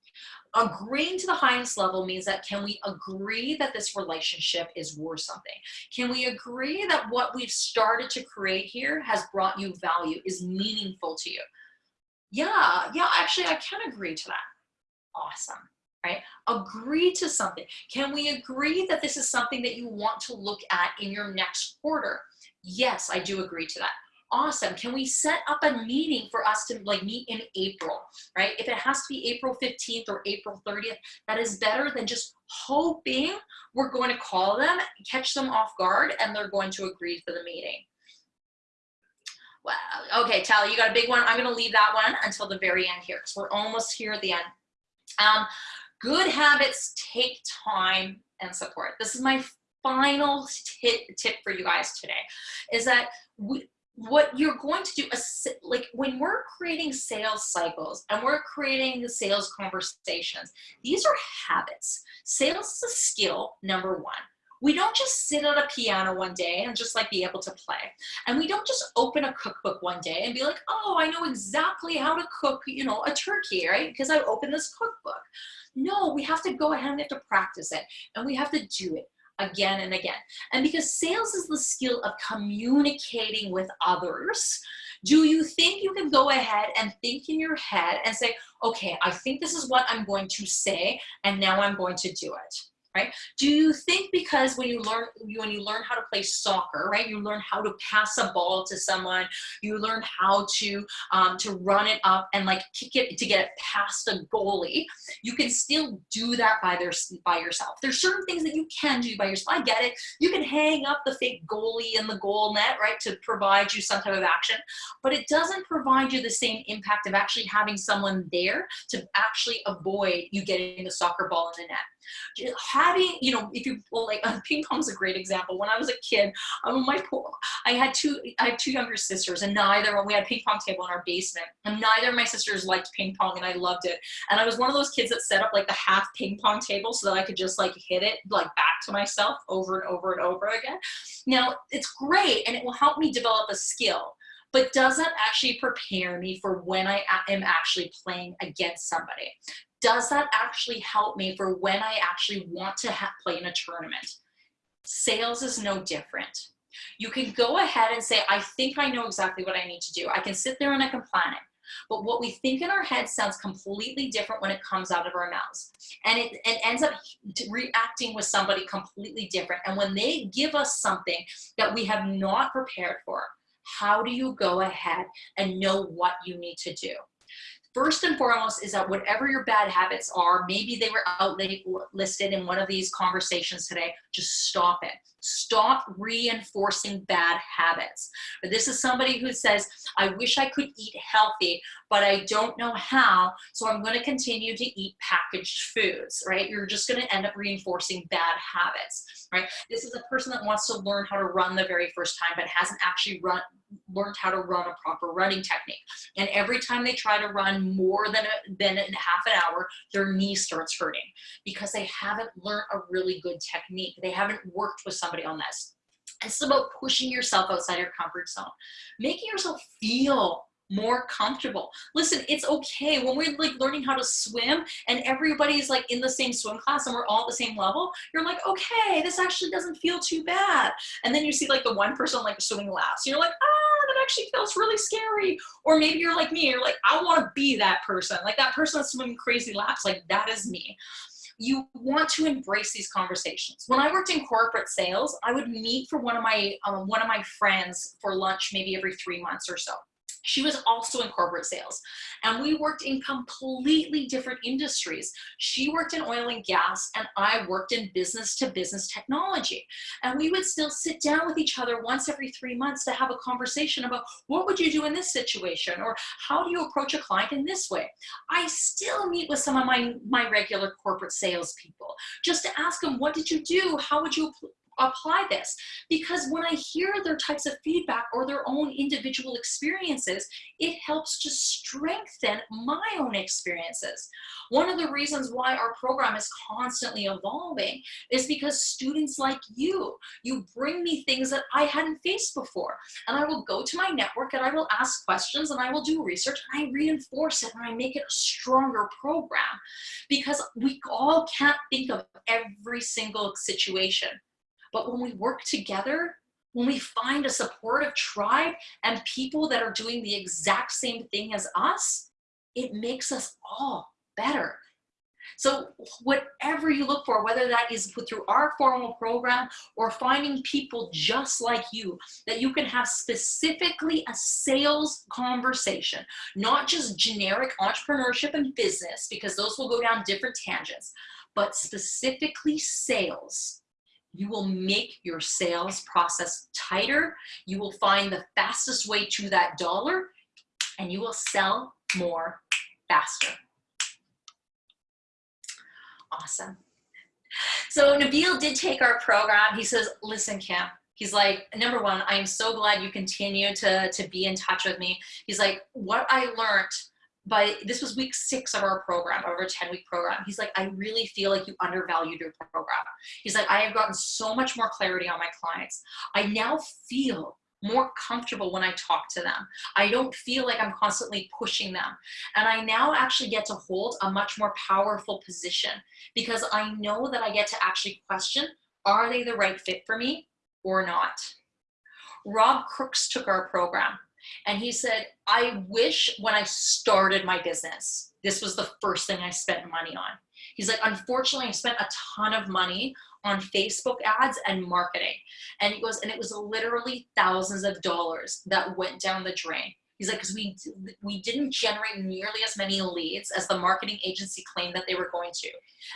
agreeing to the highest level means that can we agree that this relationship is worth something? Can we agree that what we've started to create here has brought you value, is meaningful to you? Yeah, yeah, actually I can agree to that. Awesome, right? Agree to something. Can we agree that this is something that you want to look at in your next quarter? Yes, I do agree to that awesome. Can we set up a meeting for us to like meet in April, right? If it has to be April 15th or April 30th, that is better than just hoping we're going to call them, catch them off guard, and they're going to agree to the meeting. Well, okay, Tally, you got a big one. I'm gonna leave that one until the very end here because we're almost here at the end. Um, good habits take time and support. This is my final tip, tip for you guys today is that we, what you're going to do like when we're creating sales cycles and we're creating the sales conversations these are habits sales is a skill number one We don't just sit at a piano one day and just like be able to play. And we don't just open a cookbook one day and be like, oh, I know exactly how to cook, you know, a turkey, right? Because I opened this cookbook. No, we have to go ahead and we have to practice it and we have to do it again and again. And because sales is the skill of communicating with others, do you think you can go ahead and think in your head and say, okay, I think this is what I'm going to say, and now I'm going to do it? Right? Do you think because when you learn when you learn how to play soccer, right? You learn how to pass a ball to someone, you learn how to um, to run it up and like kick it to get it past a goalie. You can still do that by their by yourself. There's certain things that you can do by yourself. I get it. You can hang up the fake goalie in the goal net, right, to provide you some type of action, but it doesn't provide you the same impact of actually having someone there to actually avoid you getting the soccer ball in the net having, you know, if you well, like uh, ping pong is a great example. When I was a kid, um, my poor, I had two, I had two younger sisters, and neither we had a ping pong table in our basement, and neither of my sisters liked ping pong, and I loved it. And I was one of those kids that set up like the half ping pong table so that I could just like hit it like back to myself over and over and over again. Now it's great, and it will help me develop a skill but doesn't actually prepare me for when I am actually playing against somebody? Does that actually help me for when I actually want to play in a tournament? Sales is no different. You can go ahead and say, I think I know exactly what I need to do. I can sit there and I can plan it. But what we think in our head sounds completely different when it comes out of our mouths. And it, it ends up reacting with somebody completely different. And when they give us something that we have not prepared for, how do you go ahead and know what you need to do? First and foremost is that whatever your bad habits are, maybe they were out listed in one of these conversations today, just stop it. Stop reinforcing bad habits. This is somebody who says, I wish I could eat healthy, but I don't know how, so I'm gonna continue to eat packaged foods, right? You're just gonna end up reinforcing bad habits, right? This is a person that wants to learn how to run the very first time, but hasn't actually run learned how to run a proper running technique. And every time they try to run more than, a, than half an hour, their knee starts hurting because they haven't learned a really good technique. They haven't worked with somebody on this. It's about pushing yourself outside your comfort zone, making yourself feel more comfortable. Listen, it's okay when we're like learning how to swim and everybody's like in the same swim class and we're all at the same level, you're like, okay, this actually doesn't feel too bad. And then you see like the one person like swimming last, you're like, ah, that actually feels really scary. Or maybe you're like me, you're like, I want to be that person. Like that person that's swimming crazy laps, like that is me you want to embrace these conversations. When I worked in corporate sales, I would meet for one of my um, one of my friends for lunch maybe every three months or so. She was also in corporate sales and we worked in completely different industries. She worked in oil and gas and I worked in business to business technology. And we would still sit down with each other once every three months to have a conversation about what would you do in this situation? Or how do you approach a client in this way? I still meet with some of my, my regular corporate sales people just to ask them, what did you do? How would you apply this because when I hear their types of feedback or their own individual experiences, it helps to strengthen my own experiences. One of the reasons why our program is constantly evolving is because students like you, you bring me things that I hadn't faced before. And I will go to my network and I will ask questions and I will do research and I reinforce it and I make it a stronger program because we all can't think of every single situation. But when we work together, when we find a supportive tribe and people that are doing the exact same thing as us, it makes us all better. So whatever you look for, whether that is put through our formal program or finding people just like you, that you can have specifically a sales conversation, not just generic entrepreneurship and business, because those will go down different tangents, but specifically sales you will make your sales process tighter. You will find the fastest way to that dollar and you will sell more faster. Awesome. So Nabil did take our program. He says, listen, Kim, he's like, number one, I am so glad you continue to, to be in touch with me. He's like, what I learned but this was week six of our program, of our 10 week program. He's like, I really feel like you undervalued your program. He's like, I have gotten so much more clarity on my clients. I now feel more comfortable when I talk to them. I don't feel like I'm constantly pushing them. And I now actually get to hold a much more powerful position because I know that I get to actually question, are they the right fit for me or not? Rob Crooks took our program and he said, I wish when I started my business, this was the first thing I spent money on. He's like, unfortunately, I spent a ton of money on Facebook ads and marketing. And he goes, and it was literally thousands of dollars that went down the drain. He's like, because we we didn't generate nearly as many leads as the marketing agency claimed that they were going to.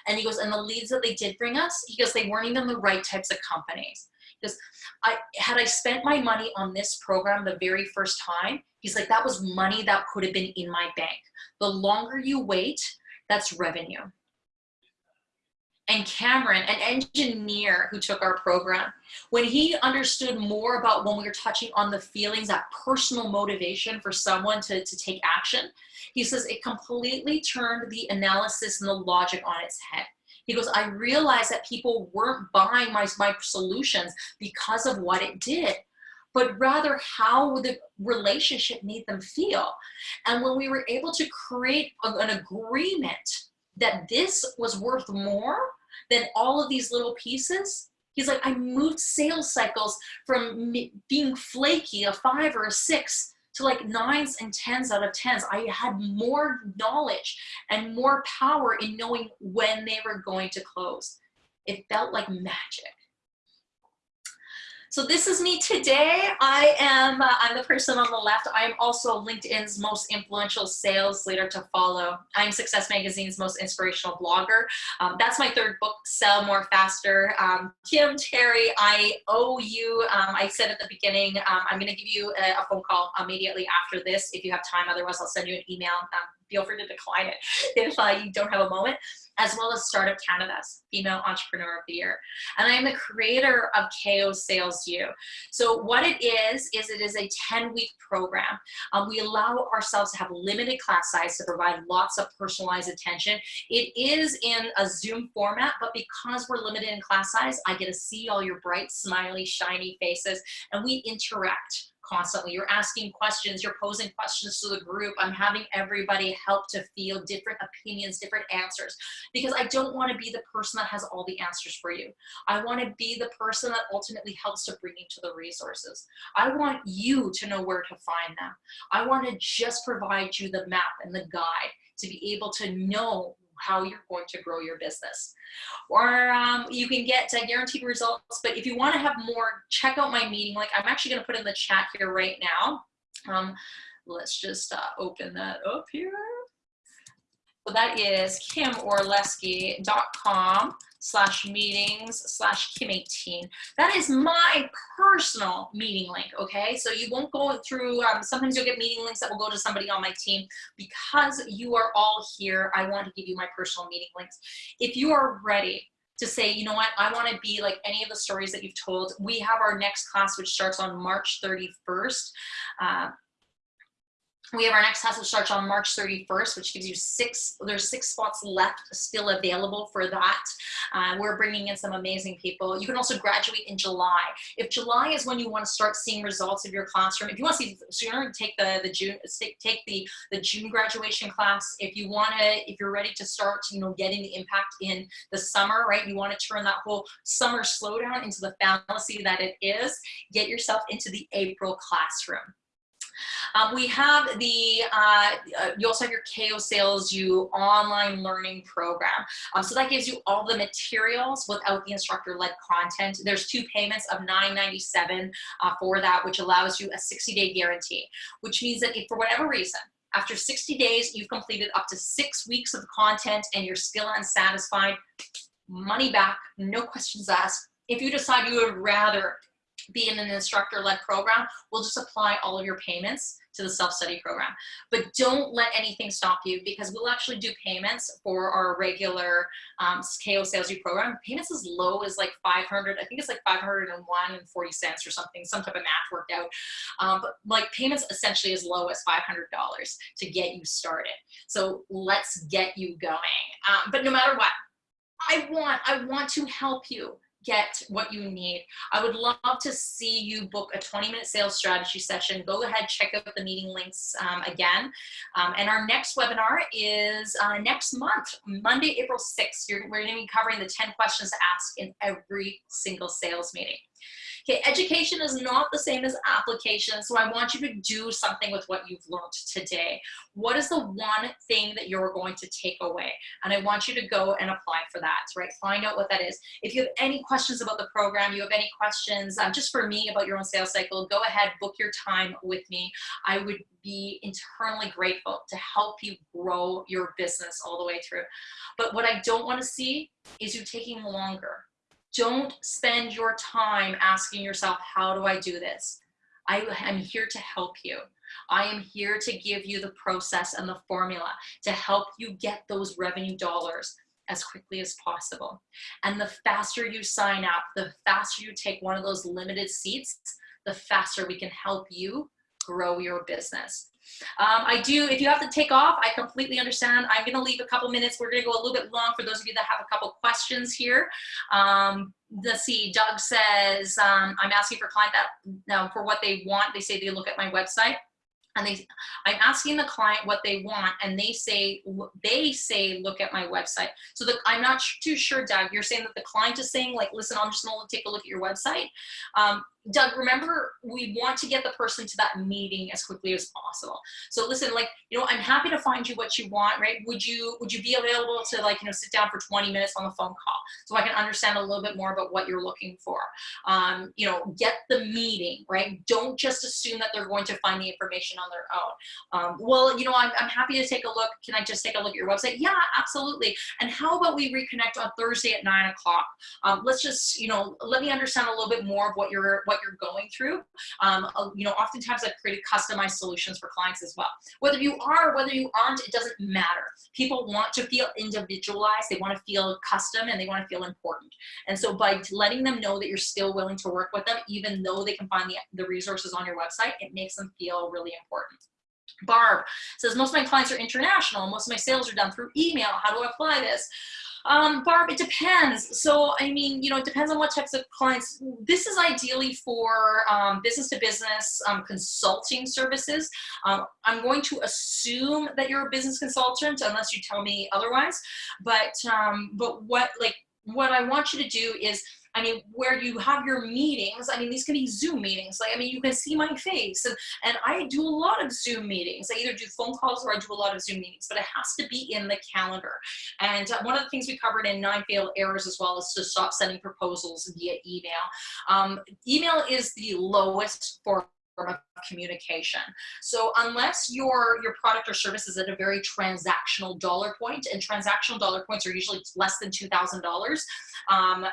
And he goes, and the leads that they did bring us, he goes, they weren't even the right types of companies. Because I had I spent my money on this program the very first time, he's like, that was money that could have been in my bank. The longer you wait, that's revenue and Cameron, an engineer who took our program, when he understood more about when we were touching on the feelings, that personal motivation for someone to, to take action, he says it completely turned the analysis and the logic on its head. He goes, I realized that people weren't buying my, my solutions because of what it did, but rather how the relationship made them feel. And when we were able to create an agreement that this was worth more than all of these little pieces. He's like, I moved sales cycles from being flaky, a five or a six, to like nines and tens out of tens. I had more knowledge and more power in knowing when they were going to close. It felt like magic. So this is me today. I am, uh, I'm the person on the left. I am also LinkedIn's most influential sales leader to follow. I'm Success Magazine's most inspirational blogger. Um, that's my third book, Sell More Faster. Um, Kim Terry, I owe you, um, I said at the beginning, um, I'm gonna give you a, a, phone call immediately after this if you have time. Otherwise, I'll send you an email. Feel free to decline it if uh, you don't have a moment as well as Startup Canada's Female Entrepreneur of the Year. And I am the creator of KO Sales U. So what it is, is it is a 10 week program. Um, we allow ourselves to have limited class size to provide lots of personalized attention. It is in a Zoom format, but because we're limited in class size, I get to see all your bright, smiley, shiny faces and we interact constantly. You're asking questions, you're posing questions to the group. I'm having everybody help to feel different opinions, different answers, because I don't want to be the person that has all the answers for you. I want to be the person that ultimately helps to bring you to the resources. I want you to know where to find them. I want to just provide you the map and the guide to be able to know how you're going to grow your business. Or um, you can get uh, guaranteed results, but if you wanna have more, check out my meeting Like I'm actually gonna put in the chat here right now. Um, let's just uh, open that up here. That is kimorlesky.com slash meetings slash kim18. That is my personal meeting link, okay? So you won't go through, um, sometimes you'll get meeting links that will go to somebody on my team. Because you are all here, I want to give you my personal meeting links. If you are ready to say, you know what, I want to be like any of the stories that you've told. We have our next class, which starts on March 31st. Uh, we have our next which starts on March 31st, which gives you six, there's six spots left still available for that. Uh, we're bringing in some amazing people. You can also graduate in July. If July is when you want to start seeing results of your classroom, if you want to see sooner, take the, the June, take the, the June graduation class. If you want to, if you're ready to start, you know, getting the impact in the summer, right? You want to turn that whole summer slowdown into the fallacy that it is, get yourself into the April classroom. Um, we have the, uh, uh, you also have your KO Sales U online learning program. Um, so that gives you all the materials without the instructor-led content. There's two payments of $9.97 uh, for that, which allows you a 60-day guarantee, which means that if for whatever reason, after 60 days, you've completed up to six weeks of content and you're still unsatisfied, money back, no questions asked. If you decide you would rather be in an instructor-led program, we'll just apply all of your payments to the self-study program. But don't let anything stop you because we'll actually do payments for our regular um, KO Sales U program. Payments as low as like 500, I think it's like 501 and 40 cents or something, some type of math worked out. Um, but like payments essentially as low as $500 to get you started. So let's get you going. Um, but no matter what, I want, I want to help you get what you need. I would love to see you book a 20 minute sales strategy session. Go ahead, check out the meeting links um, again. Um, and our next webinar is uh, next month, Monday, April 6th. You're, we're gonna be covering the 10 questions to ask in every single sales meeting. Okay, education is not the same as application, so I want you to do something with what you've learned today. What is the one thing that you're going to take away? And I want you to go and apply for that, right? Find out what that is. If you have any questions about the program, you have any questions um, just for me about your own sales cycle, go ahead, book your time with me. I would be internally grateful to help you grow your business all the way through. But what I don't want to see is you taking longer don't spend your time asking yourself, how do I do this? I am here to help you. I am here to give you the process and the formula to help you get those revenue dollars as quickly as possible. And the faster you sign up, the faster you take one of those limited seats, the faster we can help you grow your business. Um, I do, if you have to take off, I completely understand. I'm gonna leave a couple minutes. We're gonna go a little bit long for those of you that have a couple questions here. Um, let's see, Doug says, um, I'm asking for client that now for what they want. They say they look at my website and they i'm asking the client what they want and they say they say look at my website so the, i'm not too sure doug you're saying that the client is saying like listen i'm just gonna take a look at your website um, Doug, remember, we want to get the person to that meeting as quickly as possible. So listen, like, you know, I'm happy to find you what you want, right? Would you, would you be available to like, you know, sit down for 20 minutes on the phone call so I can understand a little bit more about what you're looking for? Um, you know, get the meeting, right? Don't just assume that they're going to find the information on their own. Um, well, you know, I'm, I'm happy to take a look. Can I just take a look at your website? Yeah, absolutely. And how about we reconnect on Thursday at nine o'clock? Um, let's just, you know, let me understand a little bit more of what you're, what you're going through. Um, uh, you know, oftentimes I've created customized solutions for clients as well. Whether you are, whether you aren't, it doesn't matter. People want to feel individualized. They want to feel custom and they want to feel important. And so by letting them know that you're still willing to work with them, even though they can find the, the resources on your website, it makes them feel really important. Barb says, most of my clients are international. Most of my sales are done through email. How do I apply this? Um, Barb, it depends. So, I mean, you know, it depends on what types of clients. This is ideally for um, business to business um, consulting services. Um, I'm going to assume that you're a business consultant unless you tell me otherwise. But, um, but what, like, what I want you to do is I mean, where you have your meetings, I mean, these can be Zoom meetings. Like, I mean, you can see my face. And, and I do a lot of Zoom meetings. I either do phone calls or I do a lot of Zoom meetings, but it has to be in the calendar. And uh, one of the things we covered in Nine Fatal Errors as well is to stop sending proposals via email. Um, email is the lowest for of communication. So unless your, your product or service is at a very transactional dollar point, and transactional dollar points are usually less than $2,000, um, uh,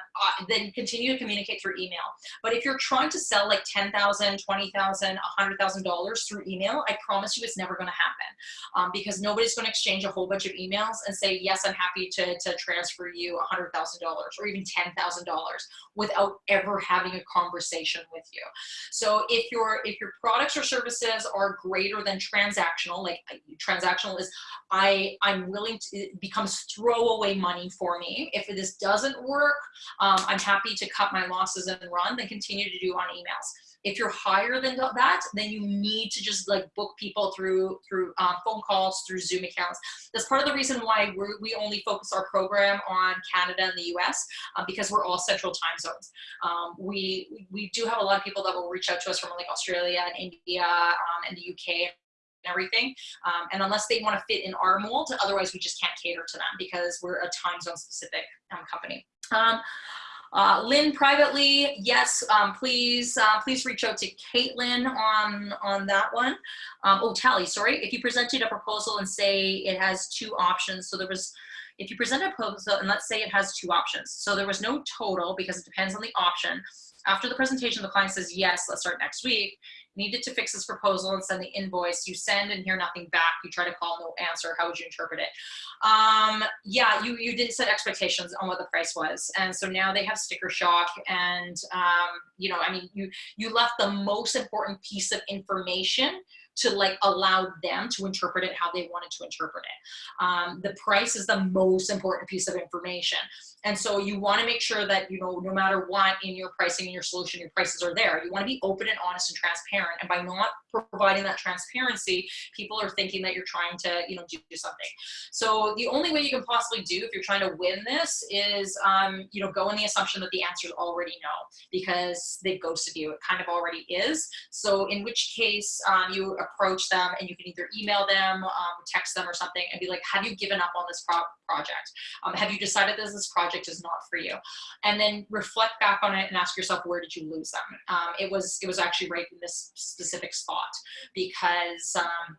then continue to communicate through email. But if you're trying to sell like $10,000, $20,000, $100,000 through email, I promise you it's never gonna happen um, because nobody's gonna exchange a whole bunch of emails and say, yes, I'm happy to, to transfer you $100,000 or even $10,000 without ever having a conversation with you. So if you're, if your products or services are greater than transactional, like transactional is I, I'm willing to, it becomes throwaway money for me. If this doesn't work, um, I'm happy to cut my losses and run, then continue to do on emails. If you're higher than that, then you need to just like book people through through um, phone calls, through Zoom accounts. That's part of the reason why we we only focus our program on Canada and the US uh, because we're all central time zones. Um, we we do have a lot of people that will reach out to us from like Australia and India um, and the UK and everything. Um, and unless they want to fit in our mold, otherwise we just can't cater to them because we're a time zone specific um, company. Um, uh, Lynn privately, yes, um, please, uh, please reach out to Caitlin on, on that one. Um, oh, Tally, sorry. If you presented a proposal and say it has two options, so there was if you present a proposal and let's say it has two options. So there was no total because it depends on the option. After the presentation, the client says, yes, let's start next week needed to fix this proposal and send the invoice. You send and hear nothing back. You try to call, no answer. How would you interpret it? Um, yeah, you, you didn't set expectations on what the price was. And so now they have sticker shock and, um, you know, I mean, you, you left the most important piece of information to like allow them to interpret it how they wanted to interpret it. Um, the price is the most important piece of information. And so you want to make sure that, you know, no matter what in your pricing and your solution, your prices are there. You want to be open and honest and transparent. And by not providing that transparency, people are thinking that you're trying to, you know, do, something. So the only way you can possibly do if you're trying to win this is, um, you know, go in the assumption that the answer is already no, because they've ghosted you. It kind of already is. So in which case um, you approach them and you can either email them, um, text them or something and be like, have you given up on this pro project? Um, have you decided that this project is not for you? And then reflect back on it and ask yourself, where did you lose them? Um, it was it was actually right in this specific spot because um,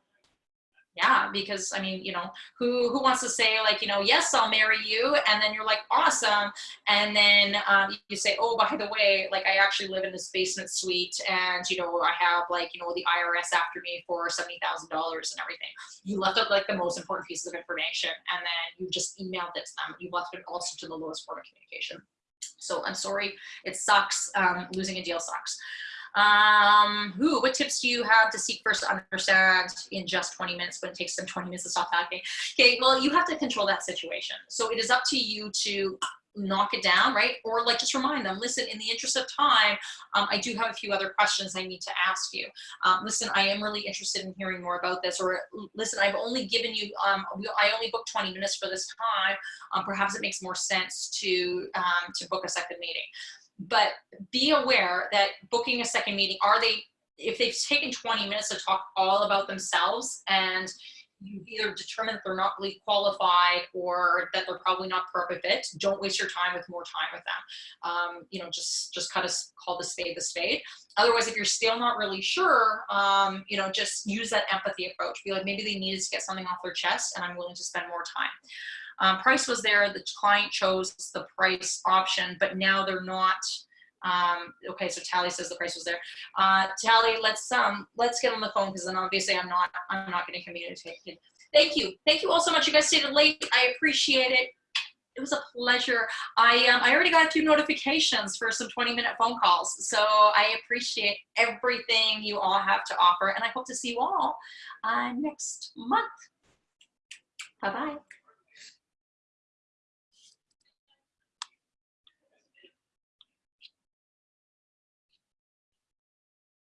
yeah because i mean you know who who wants to say like you know yes i'll marry you and then you're like awesome and then um, you say oh by the way like i actually live in this basement suite and you know i have like you know the irs after me for $70000 and everything. You left out like the most important pieces of information and then you just emailed it to them. You left it also to the lowest form of communication. So i'm sorry it sucks um, losing a deal sucks um, who, what tips do you have to seek first understand in just 20 minutes when it takes them 20 minutes to stop talking? Okay, well, you have to control that situation. So it is up to you to knock it down, right? Or like just remind them, listen, in the interest of time, um, I do have a few other questions I need to ask you. Um, listen, I am really interested in hearing more about this. Or listen, I've only given you, um, I only booked 20 minutes for this time. Um, perhaps it makes more sense to, um, to book a second meeting but be aware that booking a second meeting, are they, if they've taken 20 minutes to talk all about themselves and you either determine that they're not really qualified or that they're probably not perfect fit, don't waste your time with more time with them. Um, you know, just just kind of call the spade the spade. Otherwise, if you're still not really sure, um, you know, just use that empathy approach. Be like, maybe they needed to get something off their chest and I'm willing to spend more time. Um, price was there, the client chose the price option, but now they're not, um, okay, so Tally says the price was there. Uh, Tally, let's um, let's get on the phone because then obviously I'm not I'm not going to communicate. Thank you, thank you all so much. You guys stayed late. I appreciate it. It was a pleasure. I um, I already got a few notifications for some 20 minute phone calls, so I appreciate everything you all have to offer, and I hope to see you all uh, next month. Bye bye.